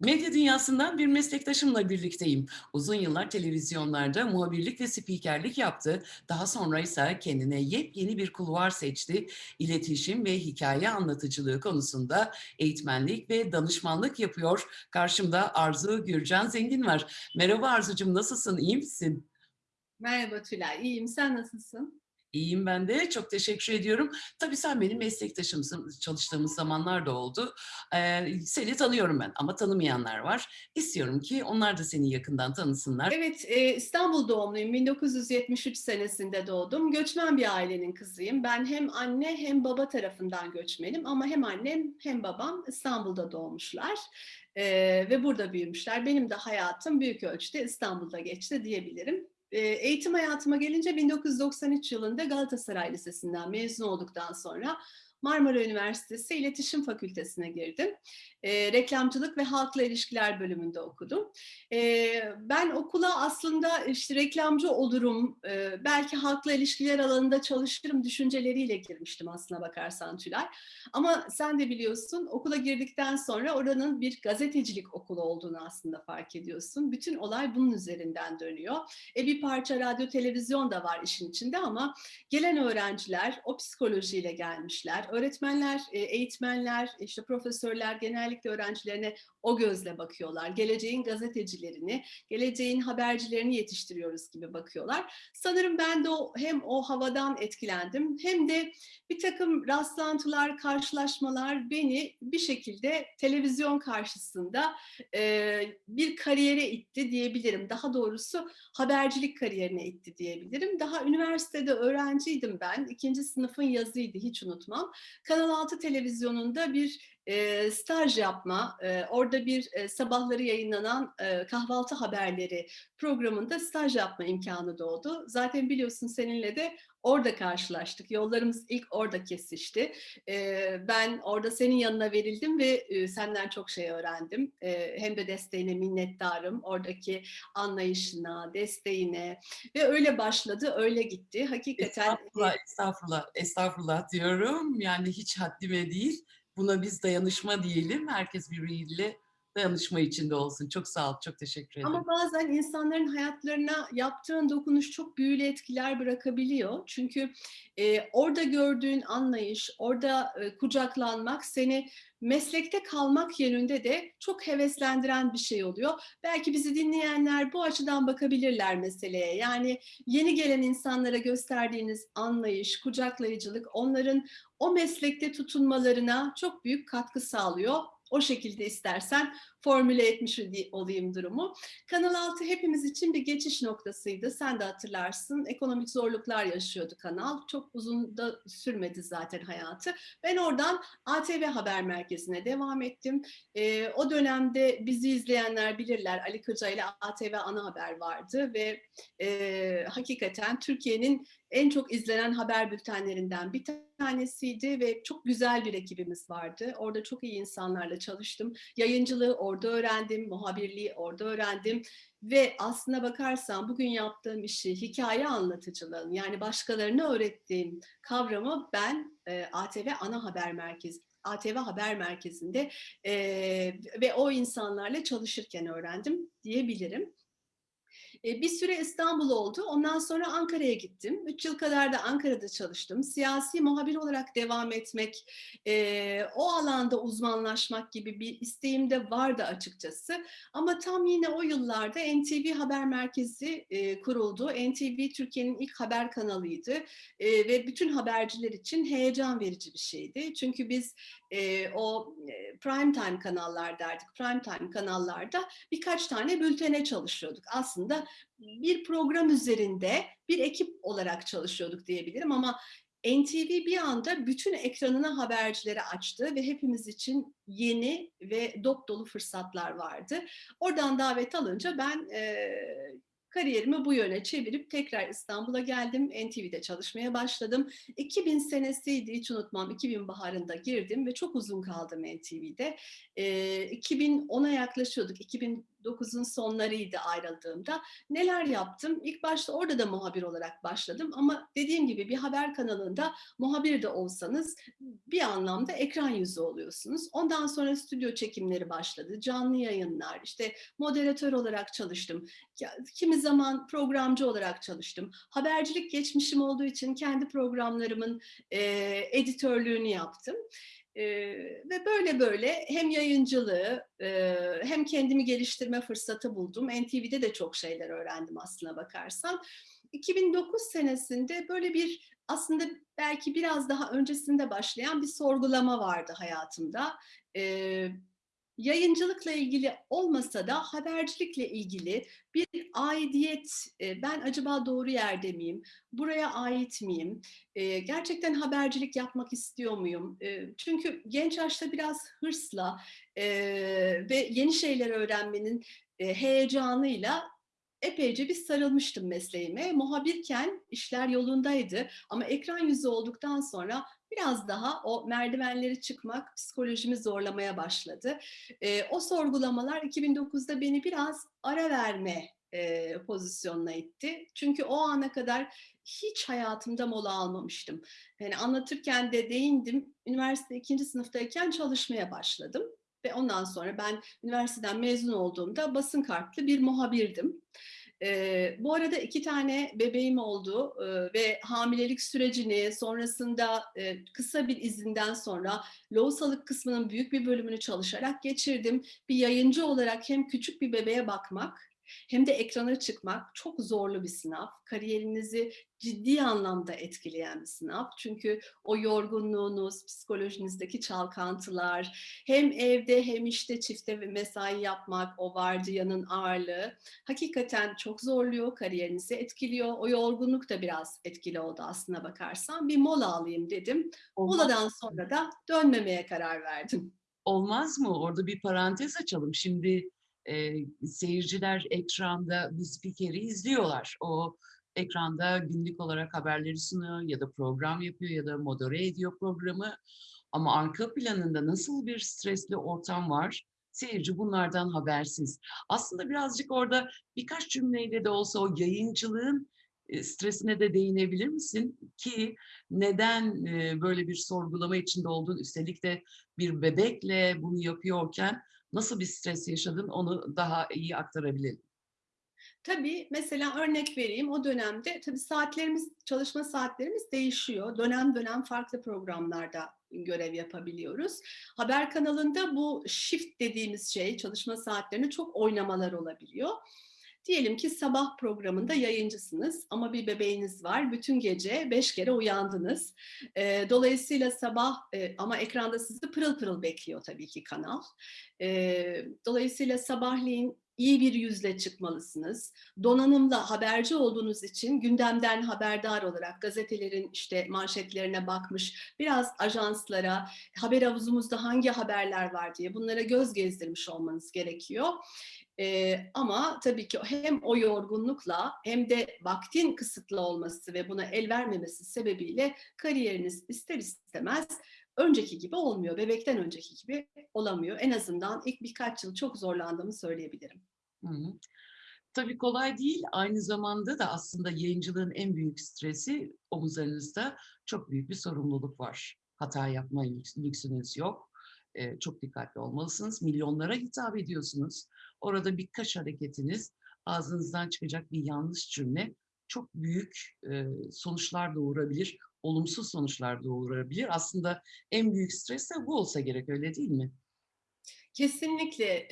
Medya dünyasından bir meslektaşımla birlikteyim. Uzun yıllar televizyonlarda muhabirlik ve spikerlik yaptı. Daha sonra ise kendine yepyeni bir kulvar seçti. İletişim ve hikaye anlatıcılığı konusunda eğitmenlik ve danışmanlık yapıyor. Karşımda Arzu Gürcan Zengin var. Merhaba Arzucum, nasılsın? İyi misin? Merhaba Tülay, iyiyim. Sen nasılsın? İyiyim ben de. Çok teşekkür ediyorum. Tabii sen benim meslektaşımsın. Çalıştığımız zamanlar da oldu. Eee, seni tanıyorum ben ama tanımayanlar var. İstiyorum ki onlar da seni yakından tanısınlar. Evet, eee, İstanbul doğumluyum. 1973 senesinde doğdum. Göçmen bir ailenin kızıyım. Ben hem anne hem baba tarafından göçmenim ama hem annem hem babam İstanbul'da doğmuşlar eee, ve burada büyümüşler. Benim de hayatım büyük ölçüde İstanbul'da geçti diyebilirim. Eee, eğitim hayatıma gelince 1993 yılında Galatasaray Lisesi'nden mezun olduktan sonra Marmara Üniversitesi İletişim Fakültesine girdim. Eee, reklamcılık ve halkla ilişkiler bölümünde okudum. Eee, ben okula aslında işte reklamcı olurum, eee, belki halkla ilişkiler alanında çalışırım düşünceleriyle girmiştim aslına bakarsan Tülay. Ama sen de biliyorsun okula girdikten sonra oranın bir gazetecilik okulu olduğunu aslında fark ediyorsun. Bütün olay bunun üzerinden dönüyor. E bir parça radyo, televizyon da var işin içinde ama gelen öğrenciler o psikolojiyle gelmişler. Öğretmenler, e, eğitmenler, işte profesörler genellikle öğrencilerine o gözle bakıyorlar. Geleceğin gazetecilerini, geleceğin habercilerini yetiştiriyoruz gibi bakıyorlar. Sanırım ben de o, hem o havadan etkilendim hem de bir takım rastlantılar, karşılaşmalar beni bir şekilde televizyon karşısında e, bir kariyere itti diyebilirim. Daha doğrusu habercilik kariyerine itti diyebilirim. Daha üniversitede öğrenciydim ben. İkinci sınıfın yazıydı hiç unutmam. Kanal 6 televizyonunda bir e, staj yapma, e, orada bir e, sabahları yayınlanan e, kahvaltı haberleri programında staj yapma imkanı doğdu. Zaten biliyorsun seninle de orada karşılaştık. Yollarımız ilk orada kesişti. E, ben orada senin yanına verildim ve e, senden çok şey öğrendim. E, hem de desteğine minnettarım. Oradaki anlayışına, desteğine ve öyle başladı, öyle gitti. Hakikaten Estağfurullah, estağfurullah, estağfurullah diyorum. Yani hiç haddime değil. Buna biz dayanışma diyelim. Herkes birbiriyle dayanışma içinde olsun. Çok sağ ol, çok teşekkür ederim. Ama bazen insanların hayatlarına yaptığın dokunuş çok büyülü etkiler bırakabiliyor. Çünkü e, orada gördüğün anlayış, orada e, kucaklanmak seni meslekte kalmak yönünde de çok heveslendiren bir şey oluyor. Belki bizi dinleyenler bu açıdan bakabilirler meseleye. Yani yeni gelen insanlara gösterdiğiniz anlayış, kucaklayıcılık onların o meslekte tutunmalarına çok büyük katkı sağlıyor. O şekilde istersen formüle etmiş olayım durumu. Kanal 6 hepimiz için bir geçiş noktasıydı. Sen de hatırlarsın. Ekonomik zorluklar yaşıyordu kanal. Çok uzun da sürmedi zaten hayatı. Ben oradan ATV Haber Merkezi'ne devam ettim. E, o dönemde bizi izleyenler bilirler. Ali Kırca ile ATV Ana Haber vardı ve e, hakikaten Türkiye'nin en çok izlenen haber bültenlerinden bir tanesiydi ve çok güzel bir ekibimiz vardı. Orada çok iyi insanlarla çalıştım. Yayıncılığı orada öğrendim, muhabirliği orada öğrendim ve aslına bakarsan bugün yaptığım işi hikaye anlatıcılığın yani başkalarına öğrettiğim kavramı ben e, ATV Ana Haber Merkezi ATV Haber Merkezi'nde e, ve o insanlarla çalışırken öğrendim diyebilirim. E, bir süre İstanbul oldu. Ondan sonra Ankara'ya gittim. Üç yıl kadar da Ankara'da çalıştım. Siyasi muhabir olarak devam etmek, e, o alanda uzmanlaşmak gibi bir isteğim de vardı açıkçası. Ama tam yine o yıllarda NTV Haber Merkezi e, kuruldu. NTV Türkiye'nin ilk haber kanalıydı e, ve bütün haberciler için heyecan verici bir şeydi. Çünkü biz o prime time kanallar derdik. Prime time kanallarda birkaç tane bültene çalışıyorduk. Aslında bir program üzerinde bir ekip olarak çalışıyorduk diyebilirim ama NTV bir anda bütün ekranını habercilere açtı ve hepimiz için yeni ve dop dolu fırsatlar vardı. Oradan davet alınca ben e, kariyerimi bu yöne çevirip tekrar İstanbul'a geldim. NTV'de çalışmaya başladım. 2000 senesiydi hiç unutmam. 2000 baharında girdim ve çok uzun kaldım NTV'de. E, 2010'a yaklaşıyorduk. 2000 2009'un sonlarıydı ayrıldığımda. Neler yaptım? İlk başta orada da muhabir olarak başladım ama dediğim gibi bir haber kanalında muhabir de olsanız bir anlamda ekran yüzü oluyorsunuz. Ondan sonra stüdyo çekimleri başladı, canlı yayınlar, işte moderatör olarak çalıştım. Kimi zaman programcı olarak çalıştım. Habercilik geçmişim olduğu için kendi programlarımın e, editörlüğünü yaptım. Ve böyle böyle hem yayıncılığı e, hem kendimi geliştirme fırsatı buldum. NTV'de de çok şeyler öğrendim aslına bakarsan. 2009 senesinde böyle bir aslında belki biraz daha öncesinde başlayan bir sorgulama vardı hayatımda. Ee, yayıncılıkla ilgili olmasa da habercilikle ilgili bir aidiyet, e, ben acaba doğru yerde miyim, buraya ait miyim, e, gerçekten habercilik yapmak istiyor muyum? E, çünkü genç yaşta biraz hırsla ve yeni şeyler öğrenmenin heyecanıyla epeyce bir sarılmıştım mesleğime. Muhabirken işler yolundaydı ama ekran yüzü olduktan sonra biraz daha o merdivenleri çıkmak psikolojimi zorlamaya başladı. E, o sorgulamalar 2009'da beni biraz ara verme e, pozisyonuna itti. Çünkü o ana kadar hiç hayatımda mola almamıştım. Yani anlatırken de değindim. Üniversite ikinci sınıftayken çalışmaya başladım. Ve ondan sonra ben üniversiteden mezun olduğumda basın kartlı bir muhabirdim. Ee, bu arada iki tane bebeğim oldu ee, ve hamilelik sürecini sonrasında e, kısa bir izinden sonra lohusalık kısmının büyük bir bölümünü çalışarak geçirdim. Bir yayıncı olarak hem küçük bir bebeğe bakmak hem de ekrana çıkmak çok zorlu bir sınav. Kariyerinizi ciddi anlamda etkileyen bir sınav. Çünkü o yorgunluğunuz, psikolojinizdeki çalkantılar, hem evde hem işte çifte ve mesai yapmak, o vardiyanın ağırlığı hakikaten çok zorluyor, kariyerinizi etkiliyor. O yorgunluk da biraz etkili oldu aslına bakarsan. Bir mola alayım dedim. Olmaz, Moladan sonra da dönmemeye karar verdim. olmaz mı? Orada bir parantez açalım. Şimdi e, seyirciler ekranda bir spikeri izliyorlar. O ekranda günlük olarak haberleri sunuyor ya da program yapıyor ya da modere ediyor programı. Ama arka planında nasıl bir stresli ortam var? Seyirci bunlardan habersiz. Aslında birazcık orada birkaç cümleyle de olsa o yayıncılığın stresine de değinebilir misin? Ki neden böyle bir sorgulama içinde olduğun, üstelik de bir bebekle bunu yapıyorken nasıl bir stres yaşadın onu daha iyi aktarabilelim. Tabii mesela örnek vereyim o dönemde tabii saatlerimiz çalışma saatlerimiz değişiyor. Dönem dönem farklı programlarda görev yapabiliyoruz. Haber kanalında bu shift dediğimiz şey çalışma saatlerinde çok oynamalar olabiliyor. Diyelim ki sabah programında yayıncısınız ama bir bebeğiniz var. Bütün gece beş kere uyandınız. E, dolayısıyla sabah e, ama ekranda sizi pırıl pırıl bekliyor tabii ki kanal. E, dolayısıyla sabahleyin iyi bir yüzle çıkmalısınız. Donanımla haberci olduğunuz için gündemden haberdar olarak gazetelerin işte manşetlerine bakmış, biraz ajanslara, haber havuzumuzda hangi haberler var diye bunlara göz gezdirmiş olmanız gerekiyor. Ee, ama tabii ki hem o yorgunlukla hem de vaktin kısıtlı olması ve buna el vermemesi sebebiyle kariyeriniz ister istemez önceki gibi olmuyor. Bebekten önceki gibi olamıyor. En azından ilk birkaç yıl çok zorlandığımı söyleyebilirim. Hı hı. Tabii kolay değil. Aynı zamanda da aslında yayıncılığın en büyük stresi omuzlarınızda çok büyük bir sorumluluk var. Hata yapma lüks- lüksünüz yok. Ee, çok dikkatli olmalısınız. Milyonlara hitap ediyorsunuz. Orada birkaç hareketiniz, ağzınızdan çıkacak bir yanlış cümle çok büyük e, sonuçlar doğurabilir. Olumsuz sonuçlar doğurabilir. Aslında en büyük stres de bu olsa gerek öyle değil mi? Kesinlikle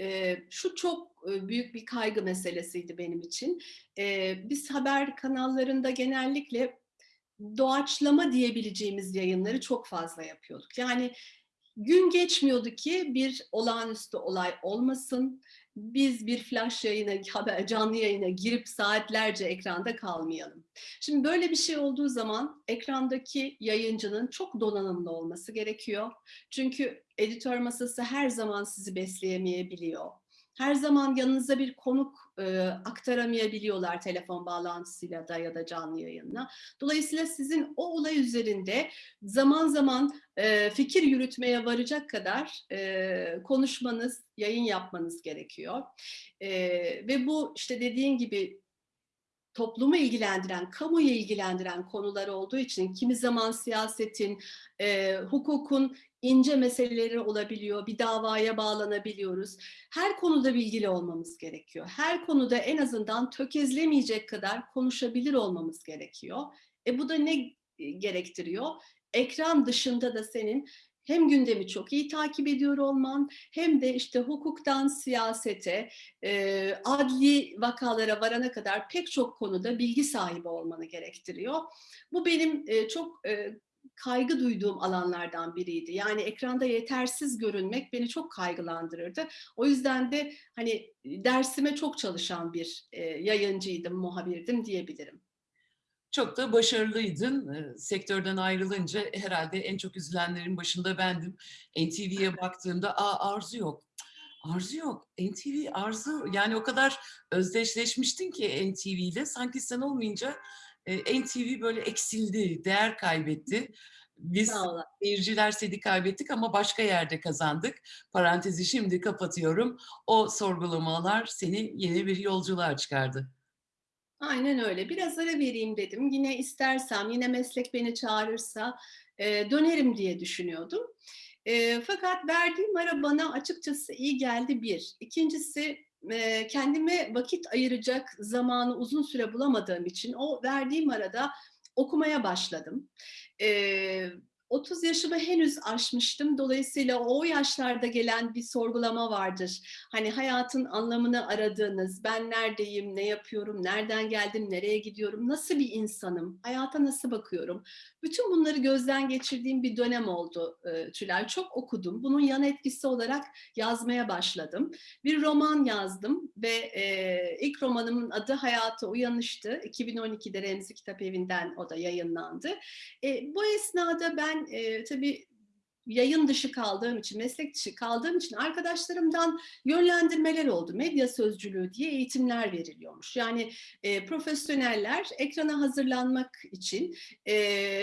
şu çok büyük bir kaygı meselesiydi benim için. Biz haber kanallarında genellikle doğaçlama diyebileceğimiz yayınları çok fazla yapıyorduk. Yani gün geçmiyordu ki bir olağanüstü olay olmasın. Biz bir flash yayına, haber, canlı yayına girip saatlerce ekranda kalmayalım. Şimdi böyle bir şey olduğu zaman ekrandaki yayıncının çok donanımlı olması gerekiyor. Çünkü editör masası her zaman sizi besleyemeyebiliyor. Her zaman yanınıza bir konuk e, aktaramayabiliyorlar telefon bağlantısıyla da ya da canlı yayınla. Dolayısıyla sizin o olay üzerinde zaman zaman e, fikir yürütmeye varacak kadar e, konuşmanız, yayın yapmanız gerekiyor. E, ve bu işte dediğin gibi toplumu ilgilendiren, kamuyu ilgilendiren konular olduğu için kimi zaman siyasetin, hukukun ince meseleleri olabiliyor, bir davaya bağlanabiliyoruz. Her konuda bilgili olmamız gerekiyor. Her konuda en azından tökezlemeyecek kadar konuşabilir olmamız gerekiyor. E bu da ne gerektiriyor? Ekran dışında da senin hem gündemi çok iyi takip ediyor olman hem de işte hukuktan siyasete, e, adli vakalara varana kadar pek çok konuda bilgi sahibi olmanı gerektiriyor. Bu benim e, çok e, kaygı duyduğum alanlardan biriydi. Yani ekranda yetersiz görünmek beni çok kaygılandırırdı. O yüzden de hani dersime çok çalışan bir e, yayıncıydım, muhabirdim diyebilirim. Çok da başarılıydın. E, sektörden ayrılınca herhalde en çok üzülenlerin başında bendim. NTV'ye baktığımda Aa, Arzu yok. Arzu yok. NTV Arzu yani o kadar özdeşleşmiştin ki NTV ile sanki sen olmayınca e, NTV böyle eksildi, değer kaybetti. Biz seyirciler seni kaybettik ama başka yerde kazandık. Parantezi şimdi kapatıyorum. O sorgulamalar seni yeni bir yolculuğa çıkardı. Aynen öyle. Biraz ara vereyim dedim. Yine istersem, yine meslek beni çağırırsa e, dönerim diye düşünüyordum. E, fakat verdiğim ara bana açıkçası iyi geldi bir. İkincisi e, kendime vakit ayıracak zamanı uzun süre bulamadığım için o verdiğim arada okumaya başladım. E, 30 yaşımı henüz aşmıştım. Dolayısıyla o yaşlarda gelen bir sorgulama vardır. Hani hayatın anlamını aradığınız, ben neredeyim, ne yapıyorum, nereden geldim, nereye gidiyorum, nasıl bir insanım, hayata nasıl bakıyorum. Bütün bunları gözden geçirdiğim bir dönem oldu e, Tülay. Çok okudum. Bunun yan etkisi olarak yazmaya başladım. Bir roman yazdım ve e, ilk romanımın adı Hayata Uyanış'tı. 2012'de Remzi Kitap Evi'nden o da yayınlandı. E, bu esnada ben e, tabii yayın dışı kaldığım için, meslek dışı kaldığım için arkadaşlarımdan yönlendirmeler oldu. Medya sözcülüğü diye eğitimler veriliyormuş. Yani e, profesyoneller ekrana hazırlanmak için e,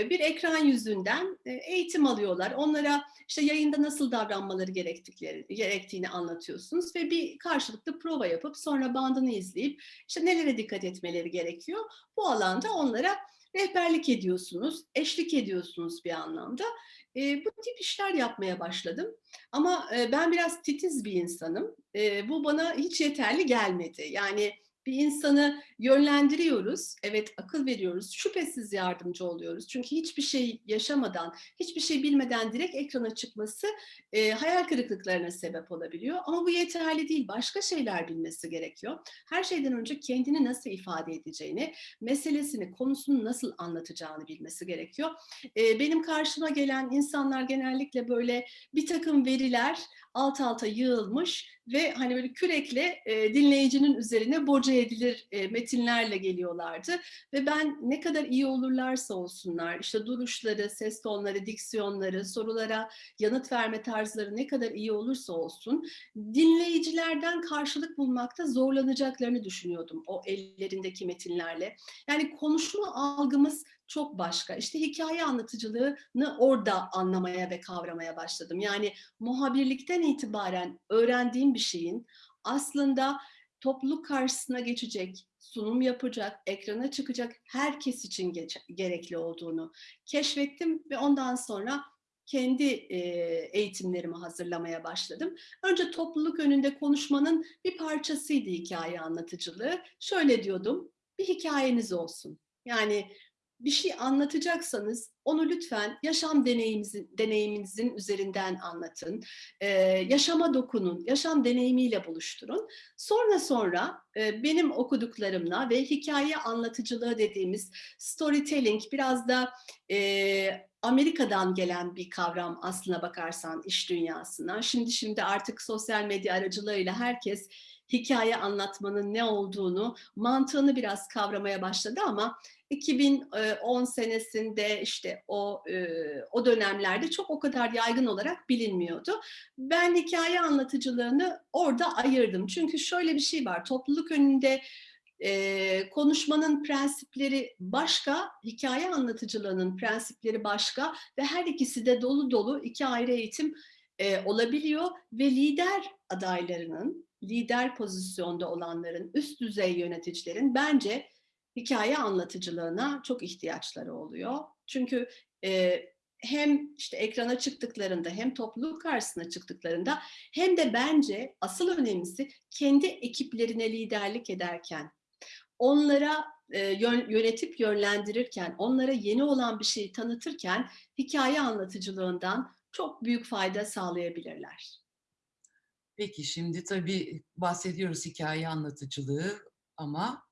bir ekran yüzünden e, eğitim alıyorlar. Onlara işte yayında nasıl davranmaları gerektikleri, gerektiğini anlatıyorsunuz ve bir karşılıklı prova yapıp sonra bandını izleyip işte nelere dikkat etmeleri gerekiyor. Bu alanda onlara rehberlik ediyorsunuz, eşlik ediyorsunuz bir anlamda. E, bu tip işler yapmaya başladım. Ama e, ben biraz titiz bir insanım. E, bu bana hiç yeterli gelmedi. Yani bir insanı yönlendiriyoruz, evet akıl veriyoruz, şüphesiz yardımcı oluyoruz. Çünkü hiçbir şey yaşamadan, hiçbir şey bilmeden direkt ekrana çıkması e, hayal kırıklıklarına sebep olabiliyor. Ama bu yeterli değil, başka şeyler bilmesi gerekiyor. Her şeyden önce kendini nasıl ifade edeceğini, meselesini, konusunu nasıl anlatacağını bilmesi gerekiyor. E, benim karşıma gelen insanlar genellikle böyle bir takım veriler alt alta yığılmış ve hani böyle kürekle e, dinleyicinin üzerine boca edilir e, metinlerle geliyorlardı. Ve ben ne kadar iyi olurlarsa olsunlar, işte duruşları, ses tonları, diksiyonları, sorulara yanıt verme tarzları ne kadar iyi olursa olsun, dinleyicilerden karşılık bulmakta zorlanacaklarını düşünüyordum o ellerindeki metinlerle. Yani konuşma algımız çok başka. İşte hikaye anlatıcılığını orada anlamaya ve kavramaya başladım. Yani muhabirlikten itibaren öğrendiğim bir şeyin aslında topluluk karşısına geçecek, sunum yapacak, ekrana çıkacak herkes için gerekli olduğunu keşfettim ve ondan sonra kendi e, eğitimlerimi hazırlamaya başladım. Önce topluluk önünde konuşmanın bir parçasıydı hikaye anlatıcılığı. Şöyle diyordum, bir hikayeniz olsun. Yani bir şey anlatacaksanız onu lütfen yaşam deneyiminizin, deneyiminizin üzerinden anlatın. Ee, yaşama dokunun, yaşam deneyimiyle buluşturun. Sonra sonra e, benim okuduklarımla ve hikaye anlatıcılığı dediğimiz storytelling biraz da e, Amerika'dan gelen bir kavram aslına bakarsan iş dünyasına. Şimdi şimdi artık sosyal medya aracılığıyla herkes hikaye anlatmanın ne olduğunu, mantığını biraz kavramaya başladı ama 2010 senesinde işte o o dönemlerde çok o kadar yaygın olarak bilinmiyordu. Ben hikaye anlatıcılığını orada ayırdım. Çünkü şöyle bir şey var. Topluluk önünde Eee, konuşmanın prensipleri başka, hikaye anlatıcılığının prensipleri başka ve her ikisi de dolu dolu 2 ayrı eğitim, eee, olabiliyor ve lider adaylarının, lider pozisyonda olanların, üst düzey yöneticilerin bence hikaye anlatıcılığına çok ihtiyaçları oluyor. Çünkü, eee, hem işte ekrana çıktıklarında hem topluluk karşısına çıktıklarında hem de bence asıl önemlisi kendi ekiplerine liderlik ederken, onlara, yönetip yönlendirirken, onlara yeni olan bir şeyi tanıtırken hikaye anlatıcılığından çok büyük fayda sağlayabilirler. Peki, şimdi tabii bahsediyoruz hikaye anlatıcılığı ama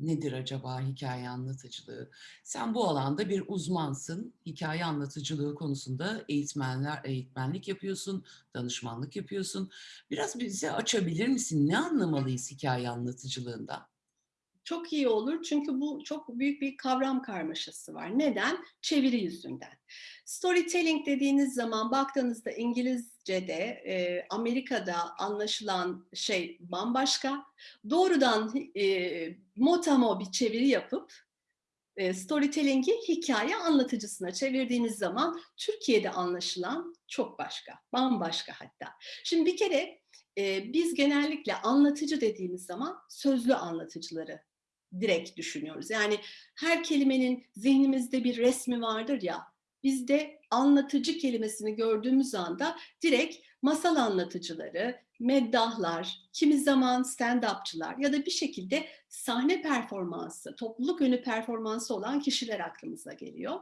nedir acaba hikaye anlatıcılığı? Sen bu alanda bir uzmansın. Hikaye anlatıcılığı konusunda eğitmenler eğitmenlik yapıyorsun, danışmanlık yapıyorsun. Biraz bize açabilir misin? Ne anlamalıyız hikaye anlatıcılığından? Çok iyi olur çünkü bu çok büyük bir kavram karmaşası var. Neden? Çeviri yüzünden. Storytelling dediğiniz zaman baktığınızda İngilizce'de, eee, Amerika'da anlaşılan şey bambaşka. Doğrudan eee, motamo bir çeviri yapıp, eee, storytelling'i hikâye anlatıcısına çevirdiğiniz zaman Türkiye'de anlaşılan çok başka, bambaşka hatta. Şimdi bir kere, eee, biz genellikle anlatıcı dediğimiz zaman sözlü anlatıcıları direkt düşünüyoruz. Yani her kelimenin zihnimizde bir resmi vardır ya, biz de anlatıcı kelimesini gördüğümüz anda direkt masal anlatıcıları, meddahlar, kimi zaman stand-up'çılar ya da bir şekilde sahne performansı, topluluk önü performansı olan kişiler aklımıza geliyor.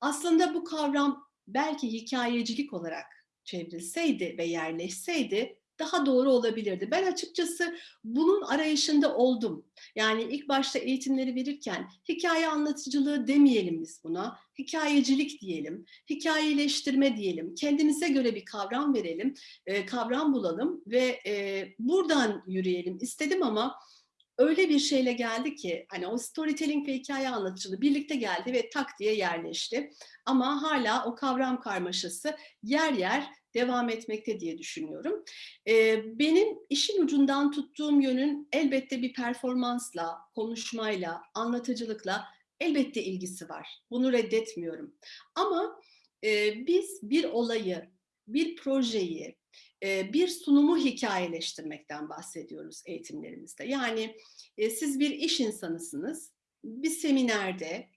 Aslında bu kavram belki hikâyecilik olarak çevrilseydi ve yerleşseydi daha doğru olabilirdi. Ben açıkçası bunun arayışında oldum. Yani ilk başta eğitimleri verirken hikâye anlatıcılığı demeyelim biz buna, hikâyecilik diyelim, hikâyeleştirme diyelim, kendimize göre bir kavram verelim, eee, kavram bulalım ve, eee, buradan yürüyelim istedim ama öyle bir şeyle geldi ki, hani o storytelling ve hikâye anlatıcılığı birlikte geldi ve tak diye yerleşti. Ama hâlâ o kavram karmaşası yer yer devam etmekte diye düşünüyorum. Eee, benim işin ucundan tuttuğum yönün elbette bir performansla, konuşmayla, anlatıcılıkla elbette ilgisi var. Bunu reddetmiyorum. Ama, eee, biz bir olayı, bir projeyi, eee, bir sunumu hikâyeleştirmekten bahsediyoruz eğitimlerimizde. Yani, eee, siz bir iş insanısınız, bir seminerde,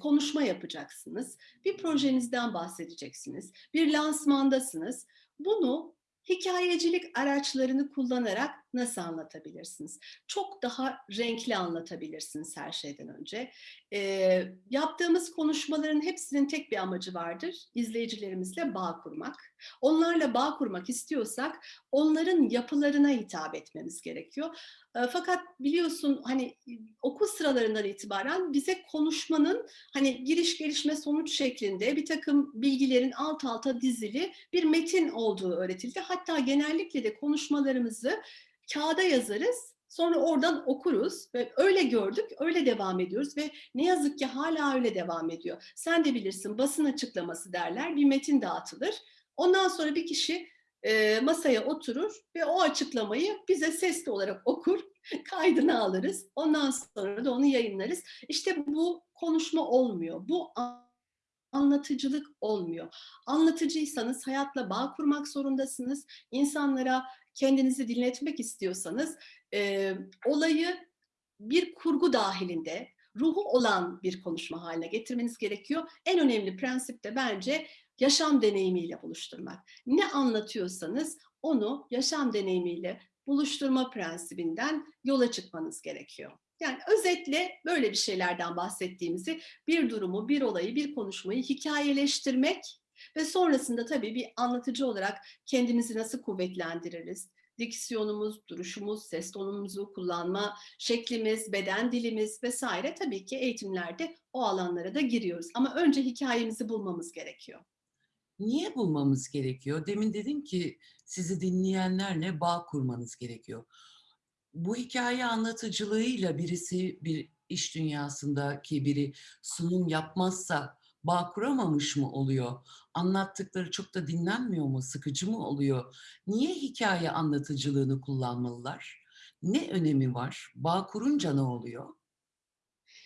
konuşma yapacaksınız, bir projenizden bahsedeceksiniz, bir lansmandasınız. Bunu hikâyecilik araçlarını kullanarak nasıl anlatabilirsiniz? Çok daha renkli anlatabilirsiniz her şeyden önce. Eee, yaptığımız konuşmaların hepsinin tek bir amacı vardır, izleyicilerimizle bağ kurmak. Onlarla bağ kurmak istiyorsak onların yapılarına hitap etmemiz gerekiyor. Eee, fakat biliyorsun, hani, okul sıralarından itibaren bize konuşmanın, hani, giriş, gelişme, sonuç şeklinde birtakım bilgilerin alt alta dizili bir metin olduğu öğretildi. Hatta genellikle de konuşmalarımızı kağıda yazarız, sonra oradan okuruz ve öyle gördük, öyle devam ediyoruz ve ne yazık ki hâlâ öyle devam ediyor. Sen de bilirsin, basın açıklaması derler, bir metin dağıtılır. Ondan sonra bir kişi, eee, masaya oturur ve o açıklamayı bize sesli olarak okur, kaydını alırız. Ondan sonra da onu yayınlarız. İşte bu konuşma olmuyor. Bu anlatıcılık olmuyor. Anlatıcıysanız hayatla bağ kurmak zorundasınız. İnsanlara kendinizi dinletmek istiyorsanız, eee, olayı bir kurgu dâhilinde, ruhu olan bir konuşma hâline getirmeniz gerekiyor. En önemli prensip de bence yaşam deneyimiyle buluşturmak. Ne anlatıyorsanız onu yaşam deneyimiyle buluşturma prensibinden yola çıkmanız gerekiyor. Yani özetle böyle bir şeylerden bahsettiğimizi, bir durumu, bir olayı, bir konuşmayı hikâyeleştirmek ve sonrasında tabii bir anlatıcı olarak kendimizi nasıl kuvvetlendiririz? Diksiyonumuz, duruşumuz, ses tonumuzu kullanma şeklimiz, beden dilimiz vs. tabii ki eğitimlerde o alanlara da giriyoruz ama önce hikâyemizi bulmamız gerekiyor. Niye bulmamız gerekiyor? Demin dedin ki sizi dinleyenlerle bağ kurmanız gerekiyor. Bu hikâye anlatıcılığıyla birisi, bir iş dünyasındaki biri sunum yapmazsa bağ kuramamış mı oluyor? Anlattıkları çok da dinlenmiyor mu? Sıkıcı mı oluyor? Niye hikâye anlatıcılığını kullanmalılar? Ne önemi var? Bağ kurunca ne oluyor?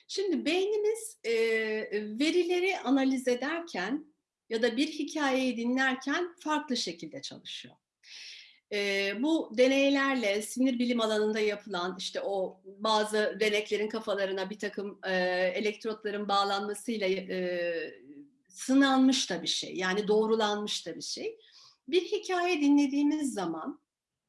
Şimdi beynimiz, eee, verileri analiz ederken ya da bir hikayeyi dinlerken farklı şekilde çalışıyor. Eee, bu deneylerle sinir bilim alanında yapılan, işte, o bazı deneklerin kafalarına birtakım, eee, elektrotların bağlanmasıyla eee, sınanmış da bir şey, yani doğrulanmış da bir şey. Bir hikaye dinlediğimiz zaman,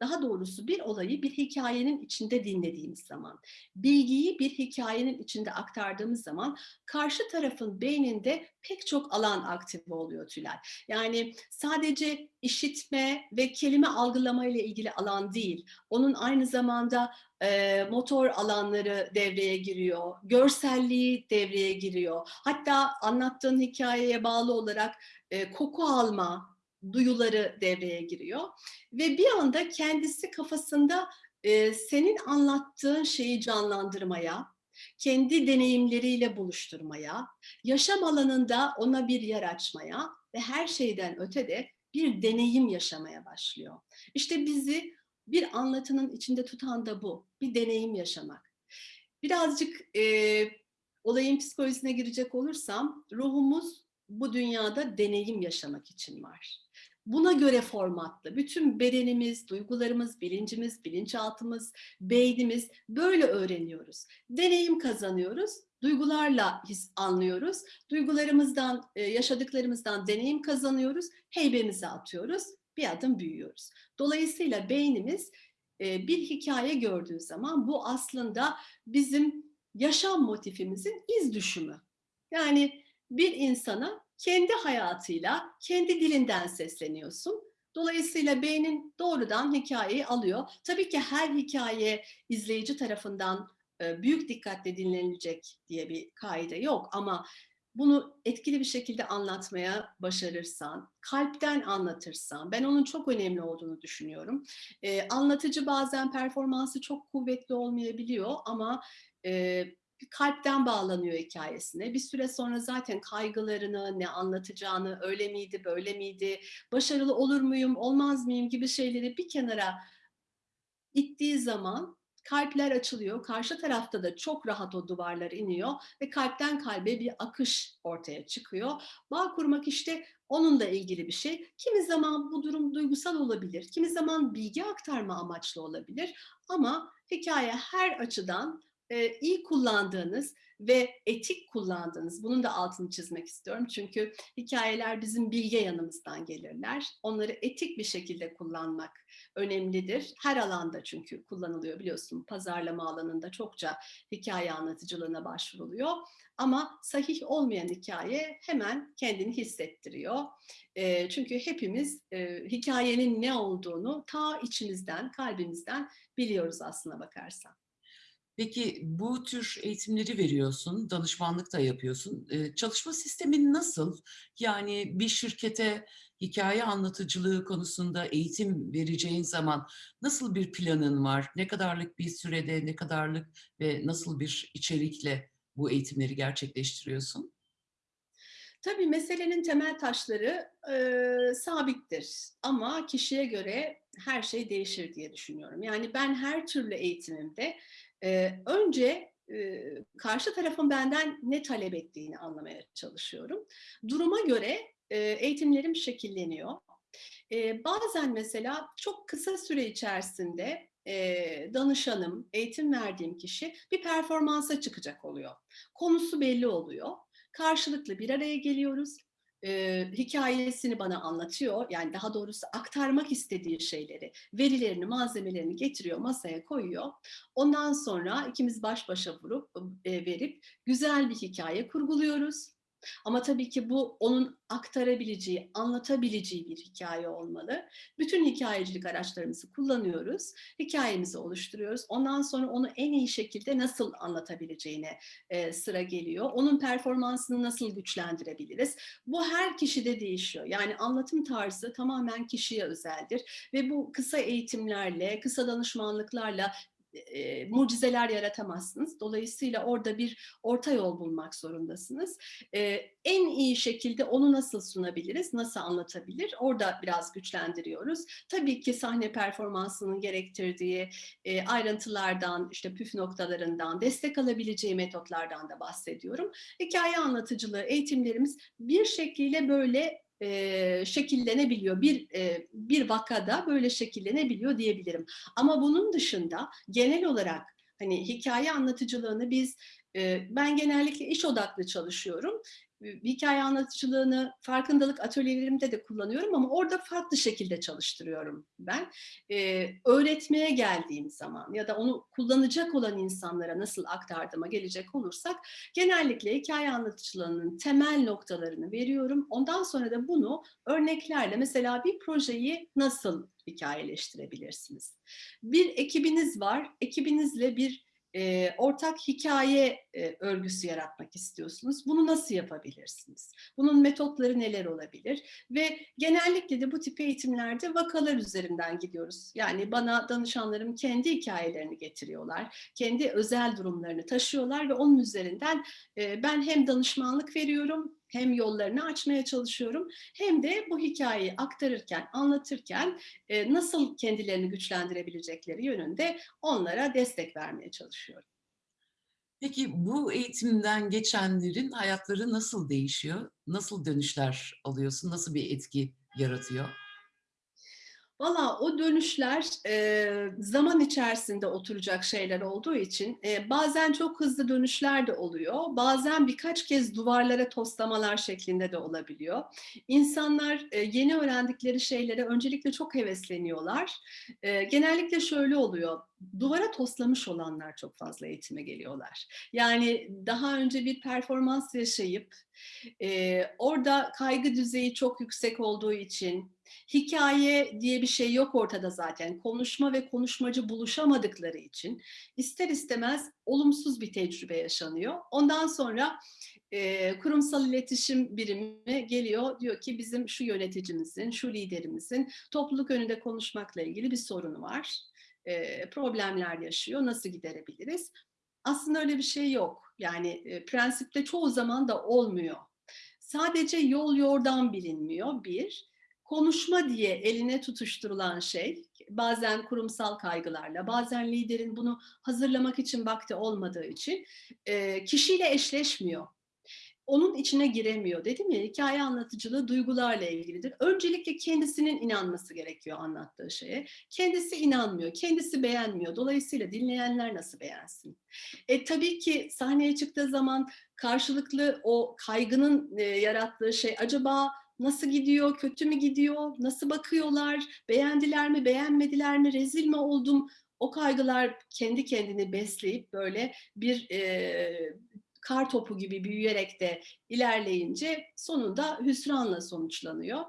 daha doğrusu bir olayı bir hikayenin içinde dinlediğimiz zaman, bilgiyi bir hikayenin içinde aktardığımız zaman karşı tarafın beyninde pek çok alan aktive oluyor Tülay. Yani sadece işitme ve kelime algılama ile ilgili alan değil, onun aynı zamanda, eee, motor alanları devreye giriyor, görselliği devreye giriyor. Hatta anlattığın hikâyeye bağlı olarak, eee, koku alma duyuları devreye giriyor ve bir anda kendisi kafasında, eee, senin anlattığın şeyi canlandırmaya, kendi deneyimleriyle buluşturmaya, yaşam alanında ona bir yer açmaya ve her şeyden öte de bir deneyim yaşamaya başlıyor. İşte bizi bir anlatının içinde tutan da bu, bir deneyim yaşamak. Birazcık, eee, olayın psikolojisine girecek olursam, ruhumuz bu dünyada deneyim yaşamak için var. Buna göre formatlı. Bütün bedenimiz, duygularımız, bilincimiz, bilinçaltımız, beynimiz böyle öğreniyoruz. Deneyim kazanıyoruz, duygularla his anlıyoruz. Duygularımızdan, eee, yaşadıklarımızdan deneyim kazanıyoruz, heybemize atıyoruz, bir adım büyüyoruz. Dolayısıyla beynimiz, eee, bir hikâye gördüğü zaman bu aslında bizim yaşam motifimizin iz düşümü. Yani bir insana kendi hayatıyla, kendi dilinden sesleniyorsun. Dolayısıyla beynin doğrudan hikâyeyi alıyor. Tabii ki her hikâye izleyici tarafından, eee, büyük dikkatle dinlenilecek diye bir kaide yok ama bunu etkili bir şekilde anlatmaya başarırsan, kalpten anlatırsan, ben onun çok önemli olduğunu düşünüyorum. Eee, anlatıcı bazen performansı çok kuvvetli olmayabiliyor ama, eee, kalpten bağlanıyor hikâyesine. Bir süre sonra zaten kaygılarını, ne anlatacağını, öyle miydi, böyle miydi, başarılı olur muyum, olmaz mıyım gibi şeyleri bir kenara ittiği zaman kalpler açılıyor. Karşı tarafta da çok rahat o duvarlar iniyor ve kalpten kalbe bir akış ortaya çıkıyor. Bağ kurmak işte onunla ilgili bir şey. Kimi zaman bu durum duygusal olabilir, kimi zaman bilgi aktarma amaçlı olabilir ama hikâye her açıdan, eee, iyi kullandığınız ve etik kullandığınız, bunun da altını çizmek istiyorum çünkü hikâyeler bizim bilge yanımızdan gelirler. Onları etik bir şekilde kullanmak önemlidir. Her alanda çünkü kullanılıyor biliyorsun. Pazarlama alanında çokça hikâye anlatıcılığına başvuruluyor ama sahih olmayan hikâye hemen kendini hissettiriyor. Eee, çünkü hepimiz, eee, hikâyenin ne olduğunu ta içimizden, kalbimizden biliyoruz aslına bakarsan. Peki, bu tür eğitimleri veriyorsun, danışmanlık da yapıyorsun. Eee, çalışma sistemin nasıl? Yani bir şirkete hikâye anlatıcılığı konusunda eğitim vereceğin zaman nasıl bir planın var? Ne kadarlık bir sürede, ne kadarlık ve nasıl bir içerikle bu eğitimleri gerçekleştiriyorsun? Tabii, meselenin temel taşları, eee, sabittir ama kişiye göre her şey değişir diye düşünüyorum. Yani ben her türlü eğitimimde, önce, karşı tarafın benden ne talep ettiğini anlamaya çalışıyorum. Duruma göre, eğitimlerim şekilleniyor. Bazen mesela çok kısa süre içerisinde, danışanım, eğitim verdiğim kişi bir performansa çıkacak oluyor. Konusu belli oluyor. Karşılıklı bir araya geliyoruz. Eee, hikâyesini bana anlatıyor, yani daha doğrusu aktarmak istediği şeyleri, verilerini, malzemelerini getiriyor, masaya koyuyor. Ondan sonra ikimiz baş başa vurup eee, verip güzel bir hikâye kurguluyoruz. Ama tabii ki bu onun aktarabileceği, anlatabileceği bir hikâye olmalı. Bütün hikâyecilik araçlarımızı kullanıyoruz, hikâyemizi oluşturuyoruz. Ondan sonra onu en iyi şekilde nasıl anlatabileceğine, eee, sıra geliyor. Onun performansını nasıl güçlendirebiliriz? Bu her kişide değişiyor. Yani anlatım tarzı tamamen kişiye özeldir ve bu kısa eğitimlerle, kısa danışmanlıklarla e, mucizeler yaratamazsınız. Dolayısıyla orada bir orta yol bulmak zorundasınız. E, en iyi şekilde onu nasıl sunabiliriz, nasıl anlatabilir? Orada biraz güçlendiriyoruz. Tabii ki sahne performansının gerektirdiği e, ayrıntılardan, işte püf noktalarından, destek alabileceği metotlardan da bahsediyorum. Hikaye anlatıcılığı eğitimlerimiz bir şekilde böyle e, şekillenebiliyor. Bir e, bir vakada böyle şekillenebiliyor diyebilirim. Ama bunun dışında genel olarak hani hikaye anlatıcılığını biz ben genellikle iş odaklı çalışıyorum. Hikaye anlatıcılığını farkındalık atölyelerimde de kullanıyorum ama orada farklı şekilde çalıştırıyorum ben. E, öğretmeye geldiğim zaman ya da onu kullanacak olan insanlara nasıl aktardığıma gelecek olursak genellikle hikaye anlatıcılığının temel noktalarını veriyorum. Ondan sonra da bunu örneklerle mesela bir projeyi nasıl hikayeleştirebilirsiniz? Bir ekibiniz var, ekibinizle bir ortak hikaye örgüsü yaratmak istiyorsunuz. Bunu nasıl yapabilirsiniz? Bunun metotları neler olabilir? Ve genellikle de bu tip eğitimlerde vakalar üzerinden gidiyoruz. Yani bana danışanlarım kendi hikayelerini getiriyorlar, kendi özel durumlarını taşıyorlar ve onun üzerinden ben hem danışmanlık veriyorum, hem yollarını açmaya çalışıyorum, hem de bu hikayeyi aktarırken, anlatırken e, nasıl kendilerini güçlendirebilecekleri yönünde onlara destek vermeye çalışıyorum. Peki bu eğitimden geçenlerin hayatları nasıl değişiyor? Nasıl dönüşler alıyorsun? Nasıl bir etki yaratıyor? Valla o dönüşler e, zaman içerisinde oturacak şeyler olduğu için e, bazen çok hızlı dönüşler de oluyor. Bazen birkaç kez duvarlara toslamalar şeklinde de olabiliyor. İnsanlar e, yeni öğrendikleri şeylere öncelikle çok hevesleniyorlar. E, genellikle şöyle oluyor. Duvara toslamış olanlar çok fazla eğitime geliyorlar. Yani daha önce bir performans yaşayıp e, orada kaygı düzeyi çok yüksek olduğu için hikaye diye bir şey yok ortada zaten. Konuşma ve konuşmacı buluşamadıkları için ister istemez olumsuz bir tecrübe yaşanıyor. Ondan sonra e, kurumsal iletişim birimi geliyor diyor ki bizim şu yöneticimizin, şu liderimizin topluluk önünde konuşmakla ilgili bir sorunu var. E, problemler yaşıyor. Nasıl giderebiliriz? Aslında öyle bir şey yok. Yani e, prensipte çoğu zaman da olmuyor. Sadece yol yordan bilinmiyor bir konuşma diye eline tutuşturulan şey, bazen kurumsal kaygılarla, bazen liderin bunu hazırlamak için vakti olmadığı için e, kişiyle eşleşmiyor. Onun içine giremiyor. Dedim ya hikaye anlatıcılığı duygularla ilgilidir. Öncelikle kendisinin inanması gerekiyor anlattığı şeye. Kendisi inanmıyor, kendisi beğenmiyor. Dolayısıyla dinleyenler nasıl beğensin? E, tabii ki sahneye çıktığı zaman karşılıklı o kaygının e, yarattığı şey acaba Nasıl gidiyor, kötü mü gidiyor, nasıl bakıyorlar, beğendiler mi, beğenmediler mi, rezil mi oldum? O kaygılar kendi kendini besleyip böyle bir e, kar topu gibi büyüyerek de ilerleyince sonunda hüsranla sonuçlanıyor.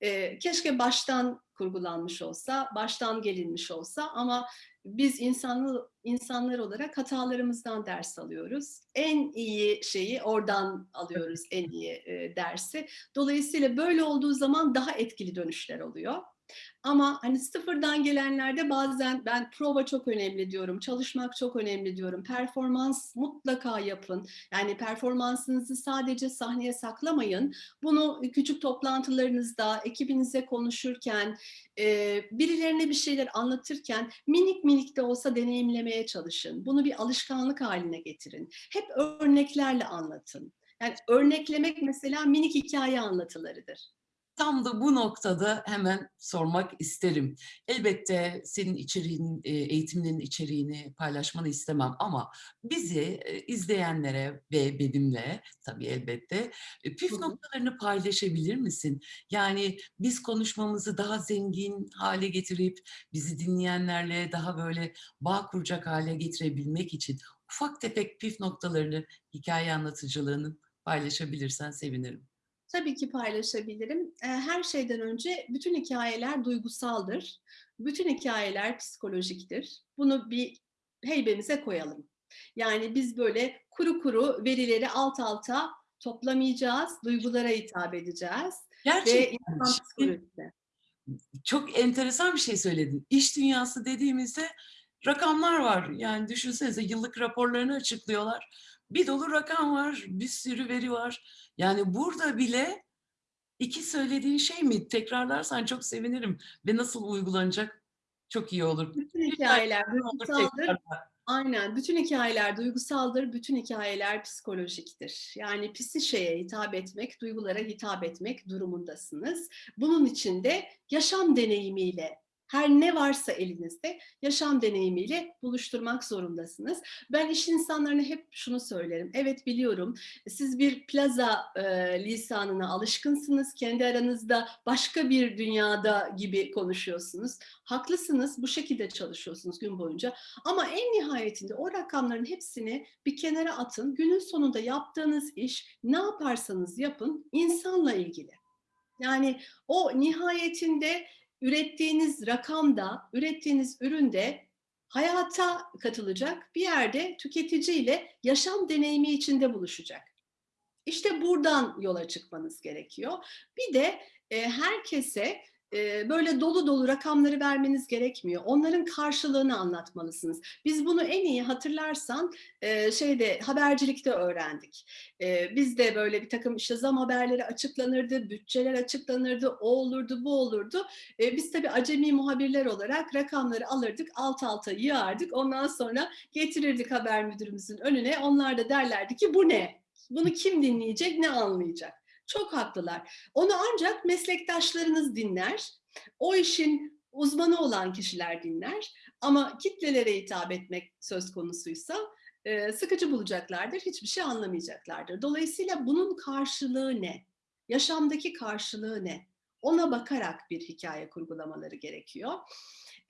E, keşke baştan kurgulanmış olsa, baştan gelinmiş olsa ama biz insanlı, insanlar olarak hatalarımızdan ders alıyoruz. En iyi şeyi oradan alıyoruz, en iyi e, dersi. Dolayısıyla böyle olduğu zaman daha etkili dönüşler oluyor. Ama hani sıfırdan gelenlerde bazen ben prova çok önemli diyorum, çalışmak çok önemli diyorum, performans mutlaka yapın. Yani performansınızı sadece sahneye saklamayın. Bunu küçük toplantılarınızda, ekibinize konuşurken, e, birilerine bir şeyler anlatırken minik minik de olsa deneyimlemeye çalışın. Bunu bir alışkanlık haline getirin. Hep örneklerle anlatın. Yani örneklemek mesela minik hikaye anlatılarıdır. Tam da bu noktada hemen sormak isterim. Elbette senin içeriğin, e, eğitiminin içeriğini paylaşmanı istemem ama bizi e, izleyenlere ve benimle tabii elbette e, püf noktalarını paylaşabilir misin? Yani biz konuşmamızı daha zengin hale getirip bizi dinleyenlerle daha böyle bağ kuracak hale getirebilmek için ufak tefek püf noktalarını hikaye anlatıcılığının paylaşabilirsen sevinirim. Tabii ki paylaşabilirim. Eee, her şeyden önce bütün hikayeler duygusaldır. Bütün hikayeler psikolojiktir. Bunu bir heybemize koyalım. Yani biz böyle kuru kuru verileri alt alta toplamayacağız, duygulara hitap edeceğiz ve Gerçekten insan psikolojisi. çok enteresan bir şey söyledin. İş dünyası dediğimizde rakamlar var. Yani düşünsenize yıllık raporlarını açıklıyorlar. Bir dolu rakam var, bir sürü veri var. Yani burada bile iki söylediğin şey mi? Tekrarlarsan çok sevinirim ve nasıl uygulanacak çok iyi olur. Bütün hikayeler duygusaldır. Aynen. Bütün hikayeler duygusaldır, bütün hikayeler psikolojiktir. Yani psişeye hitap etmek, duygulara hitap etmek durumundasınız. Bunun için de yaşam deneyimiyle, her ne varsa elinizde yaşam deneyimiyle buluşturmak zorundasınız. Ben iş insanlarına hep şunu söylerim. Evet biliyorum siz bir plaza e, lisanına alışkınsınız. Kendi aranızda başka bir dünyada gibi konuşuyorsunuz. Haklısınız bu şekilde çalışıyorsunuz gün boyunca. Ama en nihayetinde o rakamların hepsini bir kenara atın. Günün sonunda yaptığınız iş ne yaparsanız yapın insanla ilgili. Yani o nihayetinde ürettiğiniz rakamda, ürettiğiniz üründe hayata katılacak bir yerde tüketiciyle yaşam deneyimi içinde buluşacak. İşte buradan yola çıkmanız gerekiyor. Bir de e, herkese böyle dolu dolu rakamları vermeniz gerekmiyor. Onların karşılığını anlatmalısınız. Biz bunu en iyi hatırlarsan şeyde habercilikte öğrendik. Biz de böyle bir takım işte zam haberleri açıklanırdı, bütçeler açıklanırdı, o olurdu, bu olurdu. Biz tabii acemi muhabirler olarak rakamları alırdık, alt alta yığardık. Ondan sonra getirirdik haber müdürümüzün önüne. Onlar da derlerdi ki bu ne? Bunu kim dinleyecek, ne anlayacak? Çok haklılar. Onu ancak meslektaşlarınız dinler. O işin uzmanı olan kişiler dinler. Ama kitlelere hitap etmek söz konusuysa sıkıcı bulacaklardır, hiçbir şey anlamayacaklardır. Dolayısıyla bunun karşılığı ne? Yaşamdaki karşılığı ne? Ona bakarak bir hikaye kurgulamaları gerekiyor.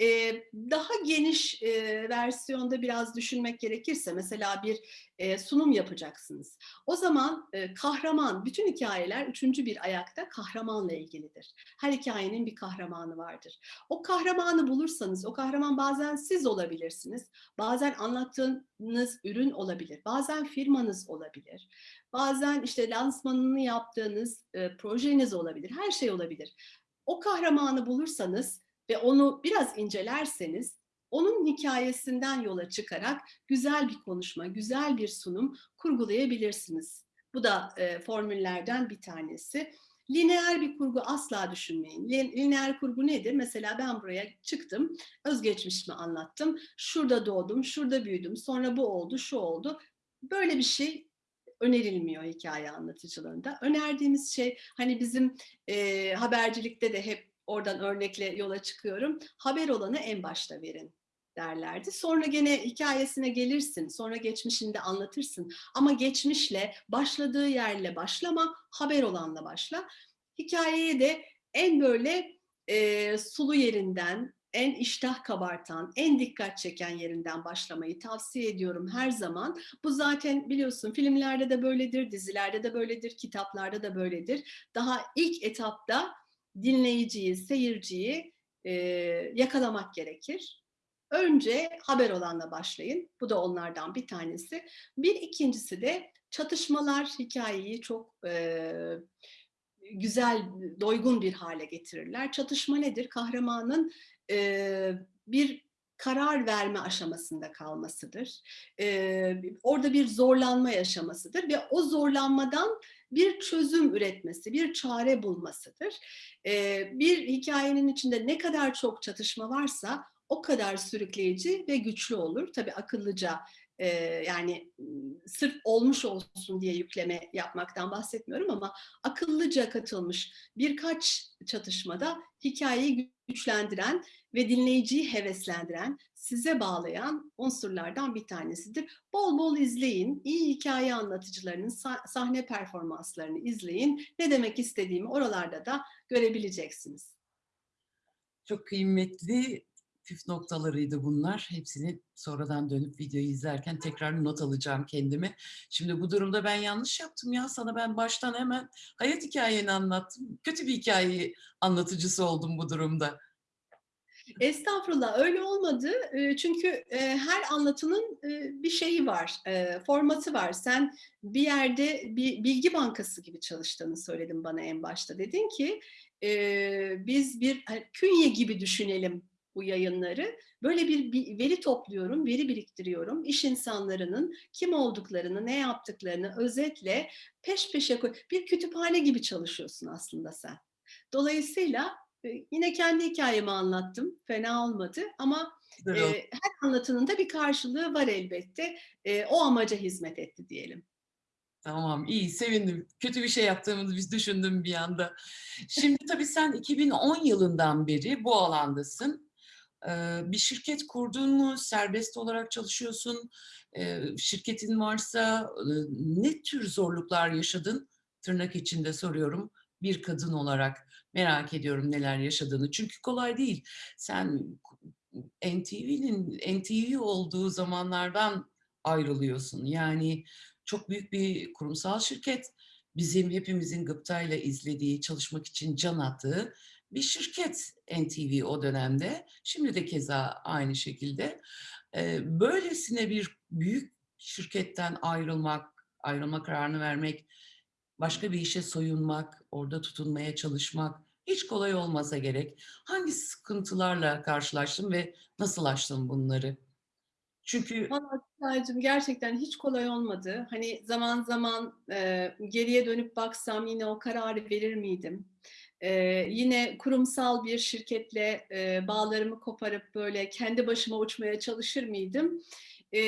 Ee, daha geniş e, versiyonda biraz düşünmek gerekirse mesela bir e, sunum yapacaksınız. O zaman e, kahraman, bütün hikayeler üçüncü bir ayakta kahramanla ilgilidir. Her hikayenin bir kahramanı vardır. O kahramanı bulursanız, o kahraman bazen siz olabilirsiniz, bazen anlattığınız ürün olabilir, bazen firmanız olabilir, bazen işte lansmanını yaptığınız e, projeniz olabilir, her şey olabilir. O kahramanı bulursanız ve onu biraz incelerseniz onun hikayesinden yola çıkarak güzel bir konuşma, güzel bir sunum kurgulayabilirsiniz. Bu da e, formüllerden bir tanesi. Lineer bir kurgu asla düşünmeyin. Lineer kurgu nedir? Mesela ben buraya çıktım, özgeçmişimi anlattım. Şurada doğdum, şurada büyüdüm, sonra bu oldu, şu oldu. Böyle bir şey önerilmiyor hikaye anlatıcılığında. Önerdiğimiz şey hani bizim e, habercilikte de hep oradan örnekle yola çıkıyorum. Haber olanı en başta verin derlerdi. Sonra gene hikayesine gelirsin, sonra geçmişinde anlatırsın. Ama geçmişle, başladığı yerle başlama, haber olanla başla. Hikayeye de en böyle e, sulu yerinden, en iştah kabartan, en dikkat çeken yerinden başlamayı tavsiye ediyorum her zaman. Bu zaten biliyorsun filmlerde de böyledir, dizilerde de böyledir, kitaplarda da böyledir. Daha ilk etapta dinleyiciyi, seyirciyi e, yakalamak gerekir. Önce haber olanla başlayın. Bu da onlardan bir tanesi. Bir ikincisi de çatışmalar hikayeyi çok e, güzel, doygun bir hale getirirler. Çatışma nedir? Kahramanın e, bir karar verme aşamasında kalmasıdır. E, orada bir zorlanma yaşamasıdır ve o zorlanmadan bir çözüm üretmesi, bir çare bulmasıdır. E, bir hikayenin içinde ne kadar çok çatışma varsa o kadar sürükleyici ve güçlü olur. Tabii akıllıca yani sırf olmuş olsun diye yükleme yapmaktan bahsetmiyorum ama akıllıca katılmış birkaç çatışmada hikayeyi güçlendiren ve dinleyiciyi heveslendiren, size bağlayan unsurlardan bir tanesidir. Bol bol izleyin, iyi hikaye anlatıcılarının sahne performanslarını izleyin. Ne demek istediğimi oralarda da görebileceksiniz. Çok kıymetli püf noktalarıydı bunlar. Hepsini sonradan dönüp videoyu izlerken tekrar not alacağım kendimi. Şimdi bu durumda ben yanlış yaptım ya. Sana ben baştan hemen hayat hikayeni anlattım. Kötü bir hikaye anlatıcısı oldum bu durumda. Estağfurullah öyle olmadı. Çünkü her anlatının bir şeyi var, formatı var. Sen bir yerde bir bilgi bankası gibi çalıştığını söyledin bana en başta. Dedin ki biz bir hani, künye gibi düşünelim bu yayınları. böyle bir, veri topluyorum, veri biriktiriyorum. İş insanlarının kim olduklarını, ne yaptıklarını özetle peş peşe koy. Bir kütüphane gibi çalışıyorsun aslında sen. Dolayısıyla e, yine kendi hikayemi anlattım. Fena olmadı ama e, her anlatının da bir karşılığı var elbette. E, o amaca hizmet etti diyelim. Tamam, iyi, sevindim. Kötü bir şey yaptığımızı biz düşündüm bir anda. Şimdi tabii sen 2010 yılından beri bu alandasın. Bir şirket kurdun mu? Serbest olarak çalışıyorsun. Şirketin varsa ne tür zorluklar yaşadın? Tırnak içinde soruyorum. Bir kadın olarak merak ediyorum neler yaşadığını. Çünkü kolay değil. Sen NTV'nin NTV olduğu zamanlardan ayrılıyorsun. Yani çok büyük bir kurumsal şirket. Bizim hepimizin gıptayla izlediği, çalışmak için can attığı bir şirket NTV o dönemde. Şimdi de keza aynı şekilde. Böylesine bir büyük şirketten ayrılmak, ayrılma kararını vermek, başka bir işe soyunmak, orada tutunmaya çalışmak hiç kolay olmasa gerek. Hangi sıkıntılarla karşılaştın ve nasıl aştın bunları? Çünkü Vallahi gerçekten hiç kolay olmadı. Hani zaman zaman e, geriye dönüp baksam yine o kararı verir miydim? E, yine kurumsal bir şirketle e, bağlarımı koparıp böyle kendi başıma uçmaya çalışır mıydım? E,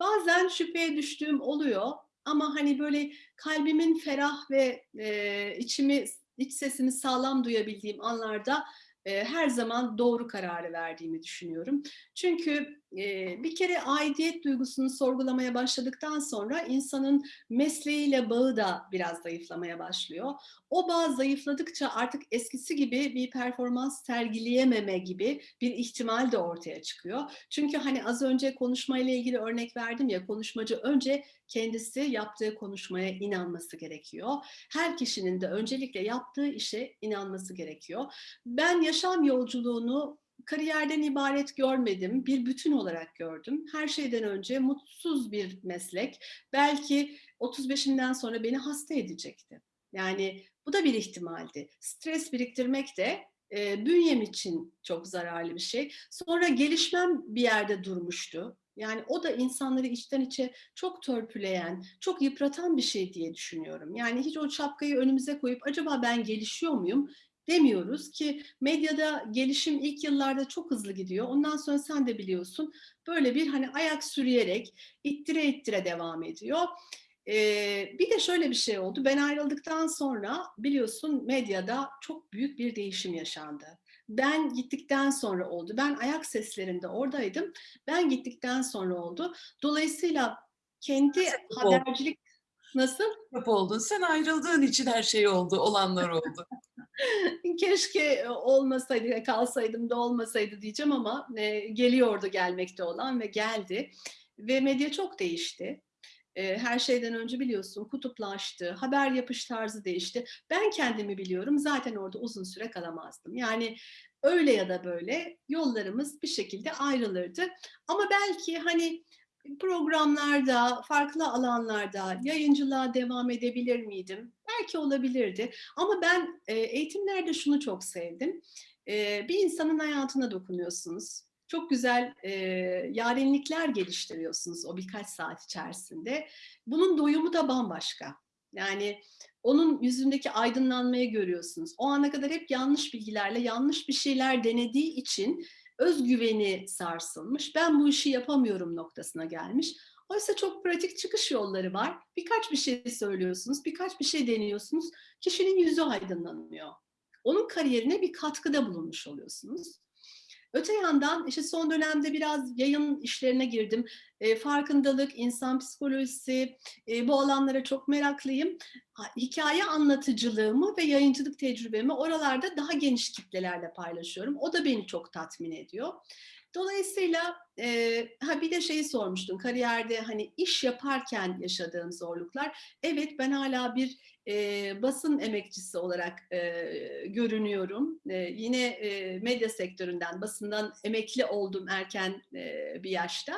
bazen şüpheye düştüğüm oluyor. Ama hani böyle kalbimin ferah ve e, içimi, iç sesimi sağlam duyabildiğim anlarda e, her zaman doğru kararı verdiğimi düşünüyorum. Çünkü bir kere aidiyet duygusunu sorgulamaya başladıktan sonra insanın mesleğiyle bağı da biraz zayıflamaya başlıyor. O bağ zayıfladıkça artık eskisi gibi bir performans sergileyememe gibi bir ihtimal de ortaya çıkıyor. Çünkü hani az önce konuşmayla ilgili örnek verdim ya konuşmacı önce kendisi yaptığı konuşmaya inanması gerekiyor. Her kişinin de öncelikle yaptığı işe inanması gerekiyor. Ben yaşam yolculuğunu kariyerden ibaret görmedim, bir bütün olarak gördüm. Her şeyden önce mutsuz bir meslek. Belki 35'imden sonra beni hasta edecekti. Yani bu da bir ihtimaldi. Stres biriktirmek de e, bünyem için çok zararlı bir şey. Sonra gelişmem bir yerde durmuştu. Yani o da insanları içten içe çok törpüleyen, çok yıpratan bir şey diye düşünüyorum. Yani hiç o şapkayı önümüze koyup acaba ben gelişiyor muyum? Demiyoruz ki medyada gelişim ilk yıllarda çok hızlı gidiyor. Ondan sonra sen de biliyorsun böyle bir hani ayak sürüyerek ittire ittire devam ediyor. Ee, bir de şöyle bir şey oldu. Ben ayrıldıktan sonra biliyorsun medyada çok büyük bir değişim yaşandı. Ben gittikten sonra oldu. Ben ayak seslerinde oradaydım. Ben gittikten sonra oldu. Dolayısıyla kendi habercilik nasıl? Sebep oldun. Sen ayrıldığın için her şey oldu, olanlar oldu. Keşke olmasaydı, kalsaydım da olmasaydı diyeceğim ama e, geliyordu gelmekte olan ve geldi. Ve medya çok değişti. E, her şeyden önce biliyorsun kutuplaştı, haber yapış tarzı değişti. Ben kendimi biliyorum zaten orada uzun süre kalamazdım. Yani öyle ya da böyle yollarımız bir şekilde ayrılırdı. Ama belki hani programlarda, farklı alanlarda yayıncılığa devam edebilir miydim? Belki olabilirdi. Ama ben e, eğitimlerde şunu çok sevdim. E, bir insanın hayatına dokunuyorsunuz. Çok güzel e, yarenlikler geliştiriyorsunuz o birkaç saat içerisinde. Bunun doyumu da bambaşka. Yani onun yüzündeki aydınlanmayı görüyorsunuz. O ana kadar hep yanlış bilgilerle yanlış bir şeyler denediği için özgüveni sarsılmış. Ben bu işi yapamıyorum noktasına gelmiş. Oysa çok pratik çıkış yolları var. Birkaç bir şey söylüyorsunuz, birkaç bir şey deniyorsunuz. Kişinin yüzü aydınlanıyor. Onun kariyerine bir katkıda bulunmuş oluyorsunuz. Öte yandan işte son dönemde biraz yayın işlerine girdim. E, farkındalık, insan psikolojisi e, bu alanlara çok meraklıyım. Ha, hikaye anlatıcılığımı ve yayıncılık tecrübemi oralarda daha geniş kitlelerle paylaşıyorum. O da beni çok tatmin ediyor. Dolayısıyla eee, ha bir de şeyi sormuştun, kariyerde hani iş yaparken yaşadığım zorluklar. Evet, ben hâlâ bir, eee, basın emekçisi olarak, eee, görünüyorum. Eee, yine, eee, medya sektöründen, basından emekli oldum erken, eee, bir yaşta.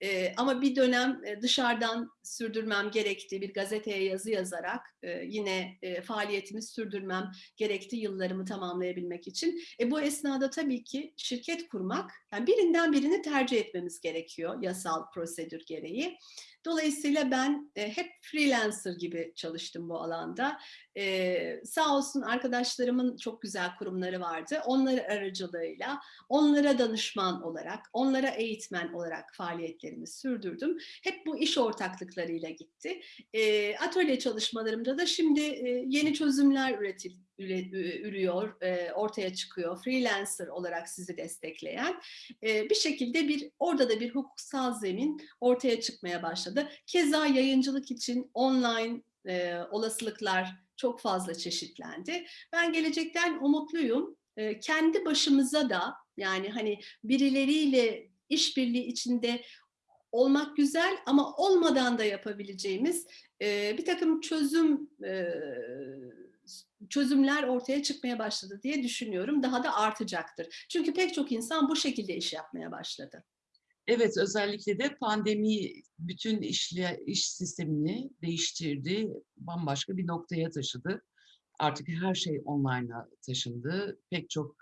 Eee, ama bir dönem, eee, dışarıdan sürdürmem gerekti. Bir gazeteye yazı yazarak, eee, yine, eee, faaliyetimi sürdürmem gerekti yıllarımı tamamlayabilmek için. E, bu esnada tabii ki şirket kurmak, yani birinden birini tercih etmemiz gerekiyor yasal prosedür gereği. Dolayısıyla ben, eee, hep freelancer gibi çalıştım bu alanda. Eee, sağ olsun arkadaşlarımın çok güzel kurumları vardı. Onlar aracılığıyla onlara danışman olarak, onlara eğitmen olarak faaliyetlerimi sürdürdüm. Hep bu iş ortaklıklarıyla gitti. Eee, atölye çalışmalarımda da şimdi, eee, yeni çözümler üretil üre ü ürüyor, eee, ortaya çıkıyor. Freelancer olarak sizi destekleyen, eee, bir şekilde bir orada da bir hukuksal zemin ortaya çıkmaya başladı. Keza yayıncılık için online, eee, olasılıklar çok fazla çeşitlendi. Ben gelecekten umutluyum. Kendi başımıza da, yani, hani, birileriyle işbirliği içinde olmak güzel ama olmadan da yapabileceğimiz, eee, birtakım çözüm, çözümler ortaya çıkmaya başladı diye düşünüyorum. Daha da artacaktır. Çünkü pek çok insan bu şekilde iş yapmaya başladı. Evet, özellikle de pandemi bütün işle iş sistemini değiştirdi, bambaşka bir noktaya taşıdı. Artık her şey online'a taşındı. Pek çok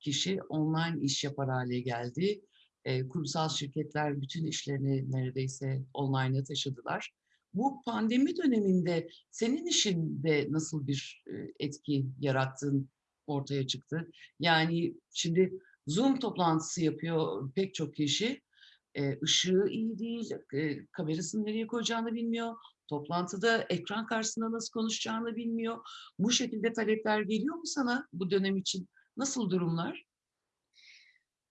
kişi online iş yapar hâle geldi. Eee, kurumsal şirketler bütün işlerini neredeyse online'a taşıdılar. Bu pandemi döneminde senin işinde nasıl bir, eee, etki yarattığın ortaya çıktı? Yani, şimdi Zoom toplantısı yapıyor pek çok kişi. Eee, ışığı iyi değil, eee, kamerasını nereye koyacağını bilmiyor. Toplantıda ekran karşısında nasıl konuşacağını bilmiyor. Bu şekilde talepler geliyor mu sana bu dönem için? Nasıl durumlar?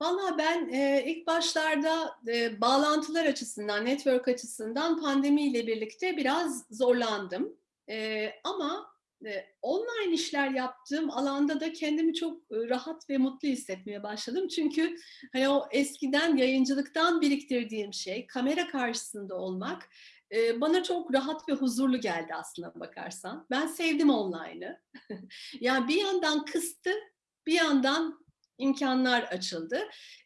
Valla ben, eee, ilk başlarda, eee, bağlantılar açısından, network açısından pandemiyle birlikte biraz zorlandım. Eee, ama, eee, online işler yaptığım alanda da kendimi çok, ııı, rahat ve mutlu hissetmeye başladım. Çünkü, hani, o eskiden yayıncılıktan biriktirdiğim şey, kamera karşısında olmak, eee, bana çok rahat ve huzurlu geldi aslına bakarsan. Ben sevdim online'ı. Ya, bir yandan kıstı, bir yandan imkânlar açıldı.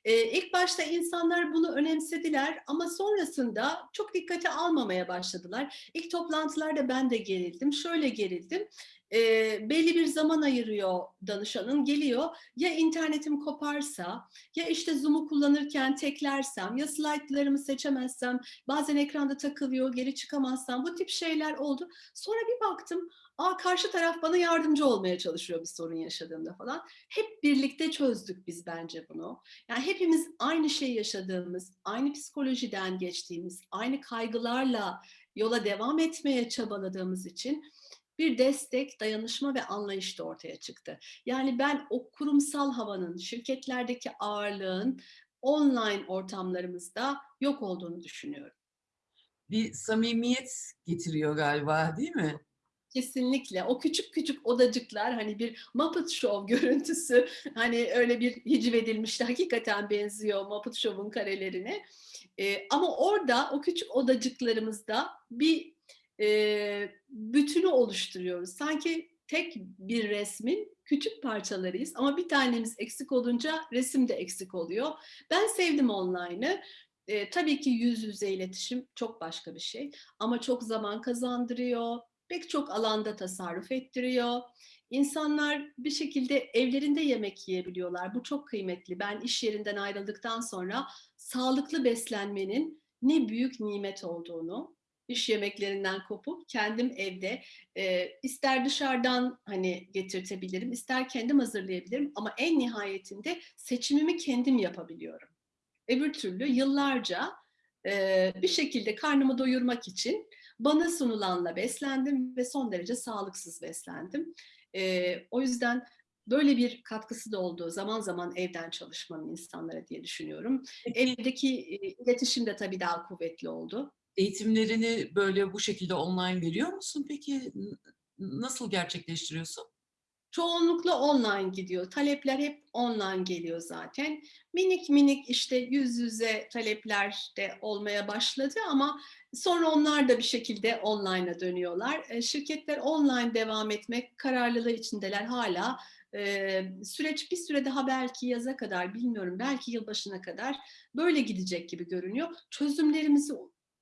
Eee, ilk başta insanlar bunu önemsediler ama sonrasında çok dikkate almamaya başladılar. İlk toplantılarda ben de gerildim. Şöyle gerildim, eee, belli bir zaman ayırıyor danışanın, geliyor, ya internetim koparsa, ya, işte, Zoom'u kullanırken teklersem, ya slaytlarımı seçemezsem, bazen ekranda takılıyor, geri çıkamazsam, bu tip şeyler oldu. Sonra bir baktım, a, karşı taraf bana yardımcı olmaya çalışıyor bir sorun yaşadığımda falan. Hep birlikte çözdük biz bence bunu. Yani hepimiz aynı şeyi yaşadığımız, aynı psikolojiden geçtiğimiz, aynı kaygılarla yola devam etmeye çabaladığımız için bir destek, dayanışma ve anlayış da ortaya çıktı. Yani ben o kurumsal havanın, şirketlerdeki ağırlığın online ortamlarımızda yok olduğunu düşünüyorum. Bir samimiyet getiriyor galiba, değil mi? Kesinlikle. O küçük küçük odacıklar, hani, bir Muppet Show görüntüsü, hani, öyle bir hicvedilmişti, hakikaten benziyor Muppet Show'un karelerine. Eee, ama orada, o küçük odacıklarımızda bir, eee, bütünü oluşturuyoruz. Sanki tek bir resmin küçük parçalarıyız ama bir tanemiz eksik olunca resim de eksik oluyor. Ben sevdim online'ı. Eee, tabii ki yüz yüze iletişim çok başka bir şey ama çok zaman kazandırıyor, pek çok alanda tasarruf ettiriyor. İnsanlar bir şekilde evlerinde yemek yiyebiliyorlar. Bu çok kıymetli. Ben iş yerinden ayrıldıktan sonra sağlıklı beslenmenin ne büyük nimet olduğunu, iş yemeklerinden kopup kendim evde, eee, ister dışarıdan, hani, getirtebilirim, ister kendim hazırlayabilirim ama en nihayetinde seçimimi kendim yapabiliyorum. Öbür türlü yıllarca, eee, bir şekilde karnımı doyurmak için bana sunulanla beslendim ve son derece sağlıksız beslendim. Eee, o yüzden böyle bir katkısı da oldu zaman zaman evden çalışmanın insanlara diye düşünüyorum. Evdeki, eee, iletişim de tabii daha kuvvetli oldu. Eğitimlerini, böyle, bu şekilde online veriyor musun peki? Nasıl gerçekleştiriyorsun? çoğunlukla online gidiyor. Talepler hep online geliyor zaten. Minik minik işte yüz yüze talepler de olmaya başladı ama sonra onlar da bir şekilde online'a dönüyorlar. E, Şirketler online devam etmek kararlılığı içindeler hala. E, Süreç bir süre daha belki yaza kadar bilmiyorum belki yılbaşına kadar böyle gidecek gibi görünüyor. Çözümlerimizi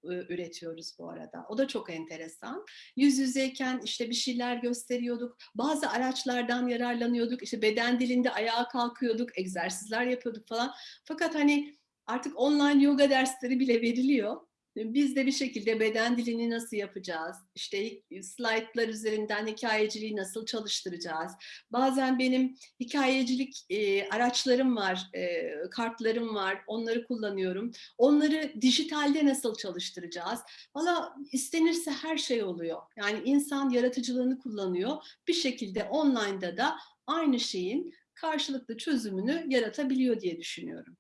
üretiyoruz bu arada. O da çok enteresan. Yüz yüzeyken işte bir şeyler gösteriyorduk. Bazı araçlardan yararlanıyorduk. İşte beden dilinde ayağa kalkıyorduk, egzersizler yapıyorduk falan. Fakat hani artık online yoga dersleri bile veriliyor. Biz de bir şekilde beden dilini nasıl yapacağız? İşte slaytlar üzerinden hikayeciliği nasıl çalıştıracağız? Bazen benim hikayecilik e, araçlarım var, e, kartlarım var. Onları kullanıyorum. Onları dijitalde nasıl çalıştıracağız? Valla istenirse her şey oluyor. Yani insan yaratıcılığını kullanıyor. Bir şekilde online'da da aynı şeyin karşılıklı çözümünü yaratabiliyor diye düşünüyorum.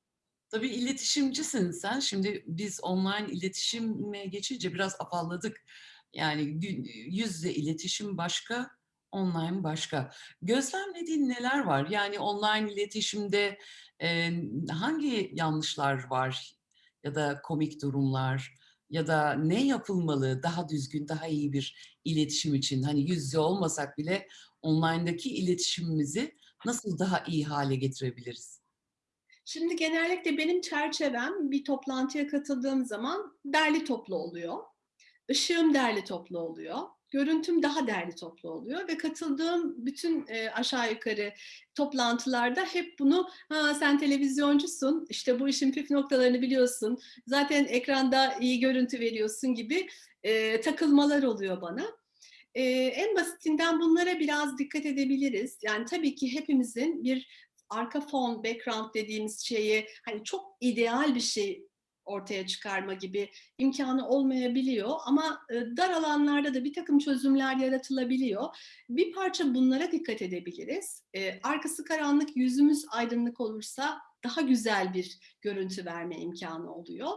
Tabii iletişimcisin sen. Şimdi biz online iletişime geçince biraz afalladık. Yani gü- yüz yüze iletişim başka, online başka. Gözlemlediğin neler var? Yani online iletişimde e, hangi yanlışlar var ya da komik durumlar ya da ne yapılmalı daha düzgün, daha iyi bir iletişim için? Hani yüz yüze olmasak bile online'daki iletişimimizi nasıl daha iyi hale getirebiliriz? Şimdi genellikle benim çerçevem bir toplantıya katıldığım zaman derli toplu oluyor. Işığım derli toplu oluyor. Görüntüm daha derli toplu oluyor ve katıldığım bütün e, aşağı yukarı toplantılarda hep bunu ha, sen televizyoncusun, işte bu işin püf noktalarını biliyorsun, zaten ekranda iyi görüntü veriyorsun gibi e, takılmalar oluyor bana. E, en basitinden bunlara biraz dikkat edebiliriz. Yani tabii ki hepimizin bir arka fon, background dediğimiz şeyi hani çok ideal bir şey ortaya çıkarma gibi imkanı olmayabiliyor ama e, dar alanlarda da bir takım çözümler yaratılabiliyor. Bir parça bunlara dikkat edebiliriz. E, arkası karanlık, yüzümüz aydınlık olursa daha güzel bir görüntü verme imkanı oluyor.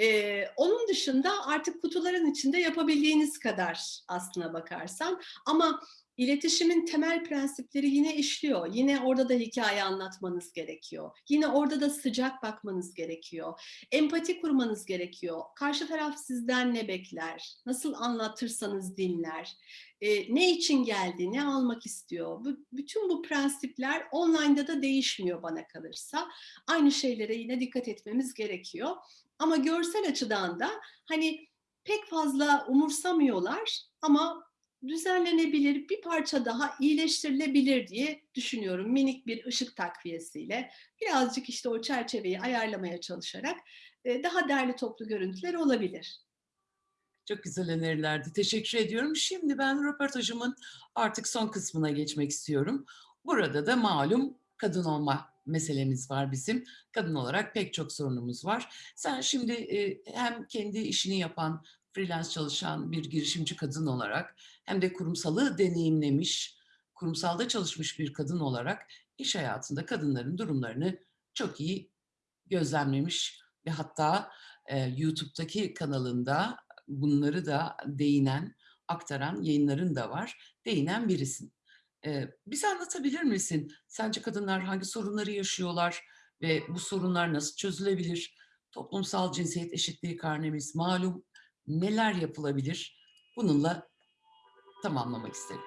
E, onun dışında artık kutuların içinde yapabildiğiniz kadar aslına bakarsan ama İletişimin temel prensipleri yine işliyor. Yine orada da hikaye anlatmanız gerekiyor. Yine orada da sıcak bakmanız gerekiyor. Empati kurmanız gerekiyor. Karşı taraf sizden ne bekler? Nasıl anlatırsanız dinler? E, ne için geldi? Ne almak istiyor? Bu, bütün bu prensipler online'da da değişmiyor bana kalırsa. Aynı şeylere yine dikkat etmemiz gerekiyor. Ama görsel açıdan da hani pek fazla umursamıyorlar ama düzenlenebilir, bir parça daha iyileştirilebilir diye düşünüyorum. Minik bir ışık takviyesiyle birazcık işte o çerçeveyi ayarlamaya çalışarak e, daha derli toplu görüntüler olabilir. Çok güzel önerilerdi. Teşekkür ediyorum. Şimdi ben röportajımın artık son kısmına geçmek istiyorum. Burada da malum kadın olma meselemiz var bizim. Kadın olarak pek çok sorunumuz var. Sen şimdi e, hem kendi işini yapan, freelance çalışan bir girişimci kadın olarak hem de kurumsalı deneyimlemiş, kurumsalda çalışmış bir kadın olarak iş hayatında kadınların durumlarını çok iyi gözlemlemiş ve hatta e, YouTube'daki kanalında bunları da değinen, aktaran yayınların da var. Değinen birisin. E, bize anlatabilir misin? Sence kadınlar hangi sorunları yaşıyorlar ve bu sorunlar nasıl çözülebilir? Toplumsal cinsiyet eşitliği karnemiz malum. Neler yapılabilir? Bununla tamamlamak isterim.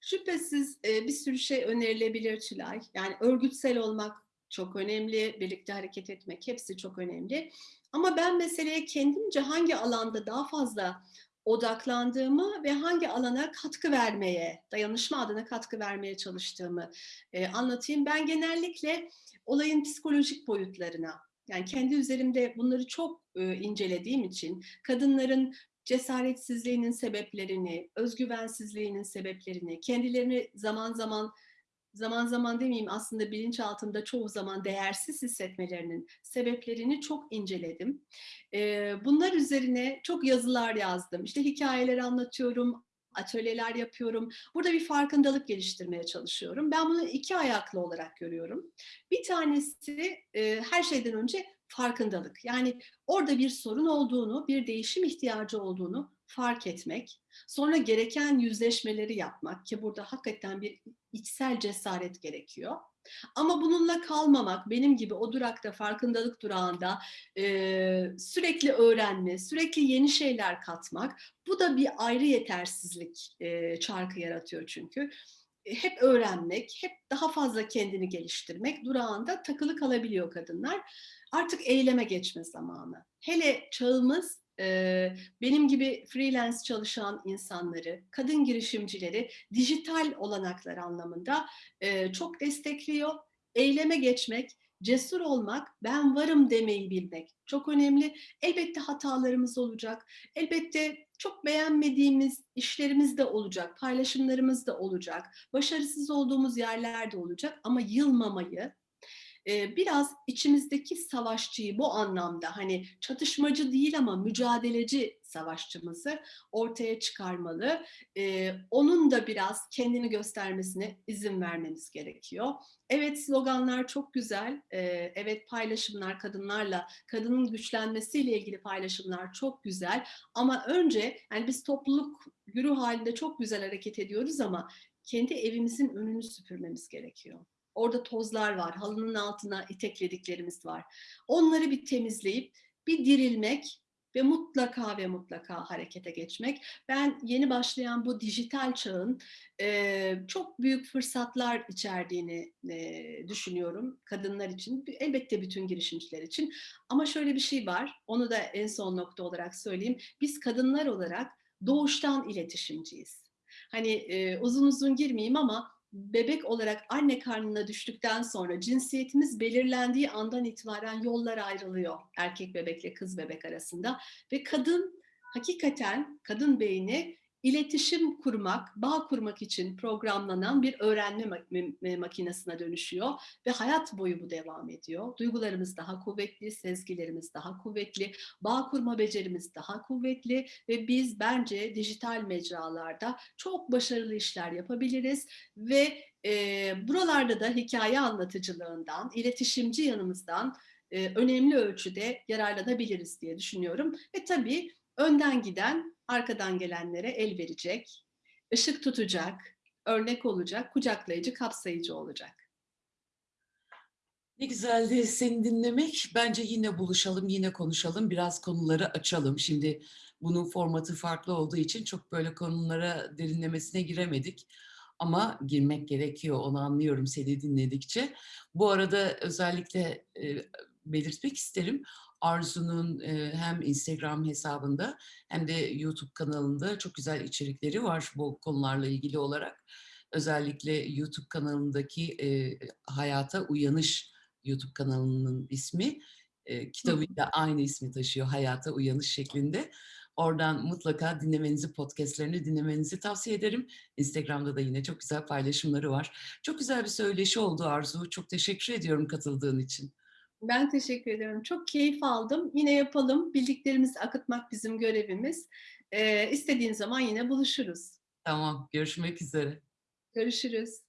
Şüphesiz e, bir sürü şey önerilebilir Tülay. Yani örgütsel olmak çok önemli, birlikte hareket etmek hepsi çok önemli. Ama ben meseleye kendimce hangi alanda daha fazla odaklandığımı ve hangi alana katkı vermeye, dayanışma adına katkı vermeye çalıştığımı e, anlatayım. Ben genellikle olayın psikolojik boyutlarına, yani kendi üzerimde bunları çok e, incelediğim için kadınların cesaretsizliğinin sebeplerini, özgüvensizliğinin sebeplerini, kendilerini zaman zaman zaman zaman demeyeyim aslında bilinç altında çoğu zaman değersiz hissetmelerinin sebeplerini çok inceledim. Bunlar üzerine çok yazılar yazdım. İşte hikayeler anlatıyorum, atölyeler yapıyorum. Burada bir farkındalık geliştirmeye çalışıyorum. Ben bunu iki ayaklı olarak görüyorum. Bir tanesi her şeyden önce farkındalık. Yani orada bir sorun olduğunu, bir değişim ihtiyacı olduğunu fark etmek, sonra gereken yüzleşmeleri yapmak ki burada hakikaten bir içsel cesaret gerekiyor. Ama bununla kalmamak, benim gibi o durakta, farkındalık durağında e, sürekli öğrenme, sürekli yeni şeyler katmak, bu da bir ayrı yetersizlik e, çarkı yaratıyor çünkü. E, hep öğrenmek, hep daha fazla kendini geliştirmek durağında takılı kalabiliyor kadınlar. Artık eyleme geçme zamanı. Hele çağımız benim gibi freelance çalışan insanları, kadın girişimcileri dijital olanaklar anlamında çok destekliyor. Eyleme geçmek, cesur olmak, ben varım demeyi bilmek çok önemli. Elbette hatalarımız olacak. Elbette çok beğenmediğimiz işlerimiz de olacak, paylaşımlarımız da olacak. Başarısız olduğumuz yerler de olacak ama yılmamayı, biraz içimizdeki savaşçıyı bu anlamda hani çatışmacı değil ama mücadeleci savaşçımızı ortaya çıkarmalı. Onun da biraz kendini göstermesine izin vermemiz gerekiyor. Evet sloganlar çok güzel. Evet paylaşımlar kadınlarla, kadının güçlenmesiyle ilgili paylaşımlar çok güzel. Ama önce yani biz topluluk güruh halinde çok güzel hareket ediyoruz ama kendi evimizin önünü süpürmemiz gerekiyor. Orada tozlar var, halının altına iteklediklerimiz var. Onları bir temizleyip bir dirilmek ve mutlaka ve mutlaka harekete geçmek. Ben yeni başlayan bu dijital çağın e, çok büyük fırsatlar içerdiğini e, düşünüyorum kadınlar için. Elbette bütün girişimciler için. Ama şöyle bir şey var, onu da en son nokta olarak söyleyeyim. Biz kadınlar olarak doğuştan iletişimciyiz. Hani e, uzun uzun girmeyeyim ama bebek olarak anne karnına düştükten sonra cinsiyetimiz belirlendiği andan itibaren yollar ayrılıyor erkek bebekle kız bebek arasında. Ve kadın hakikaten kadın beyni iletişim kurmak, bağ kurmak için programlanan bir öğrenme makinesine dönüşüyor ve hayat boyu bu devam ediyor. Duygularımız daha kuvvetli, sezgilerimiz daha kuvvetli, bağ kurma becerimiz daha kuvvetli ve biz bence dijital mecralarda çok başarılı işler yapabiliriz ve e, buralarda da hikaye anlatıcılığından, iletişimci yanımızdan e, önemli ölçüde yararlanabiliriz diye düşünüyorum. Ve tabii önden giden arkadan gelenlere el verecek, ışık tutacak, örnek olacak, kucaklayıcı, kapsayıcı olacak. Ne güzeldi seni dinlemek. Bence yine buluşalım, yine konuşalım, biraz konuları açalım. Şimdi bunun formatı farklı olduğu için çok böyle konulara derinlemesine giremedik. Ama girmek gerekiyor, onu anlıyorum seni dinledikçe. Bu arada özellikle e, belirtmek isterim. Arzu'nun e, hem Instagram hesabında hem de YouTube kanalında çok güzel içerikleri var bu konularla ilgili olarak. Özellikle YouTube kanalındaki e, Hayata Uyanış YouTube kanalının ismi e, kitabıyla aynı ismi taşıyor Hayata Uyanış şeklinde. Oradan mutlaka dinlemenizi, podcastlerini dinlemenizi tavsiye ederim. Instagram'da da yine çok güzel paylaşımları var. Çok güzel bir söyleşi oldu Arzu. Çok teşekkür ediyorum katıldığın için. Ben teşekkür ederim. Çok keyif aldım. Yine yapalım. Bildiklerimizi akıtmak bizim görevimiz. Ee, istediğin zaman yine buluşuruz. Tamam. Görüşmek üzere. Görüşürüz.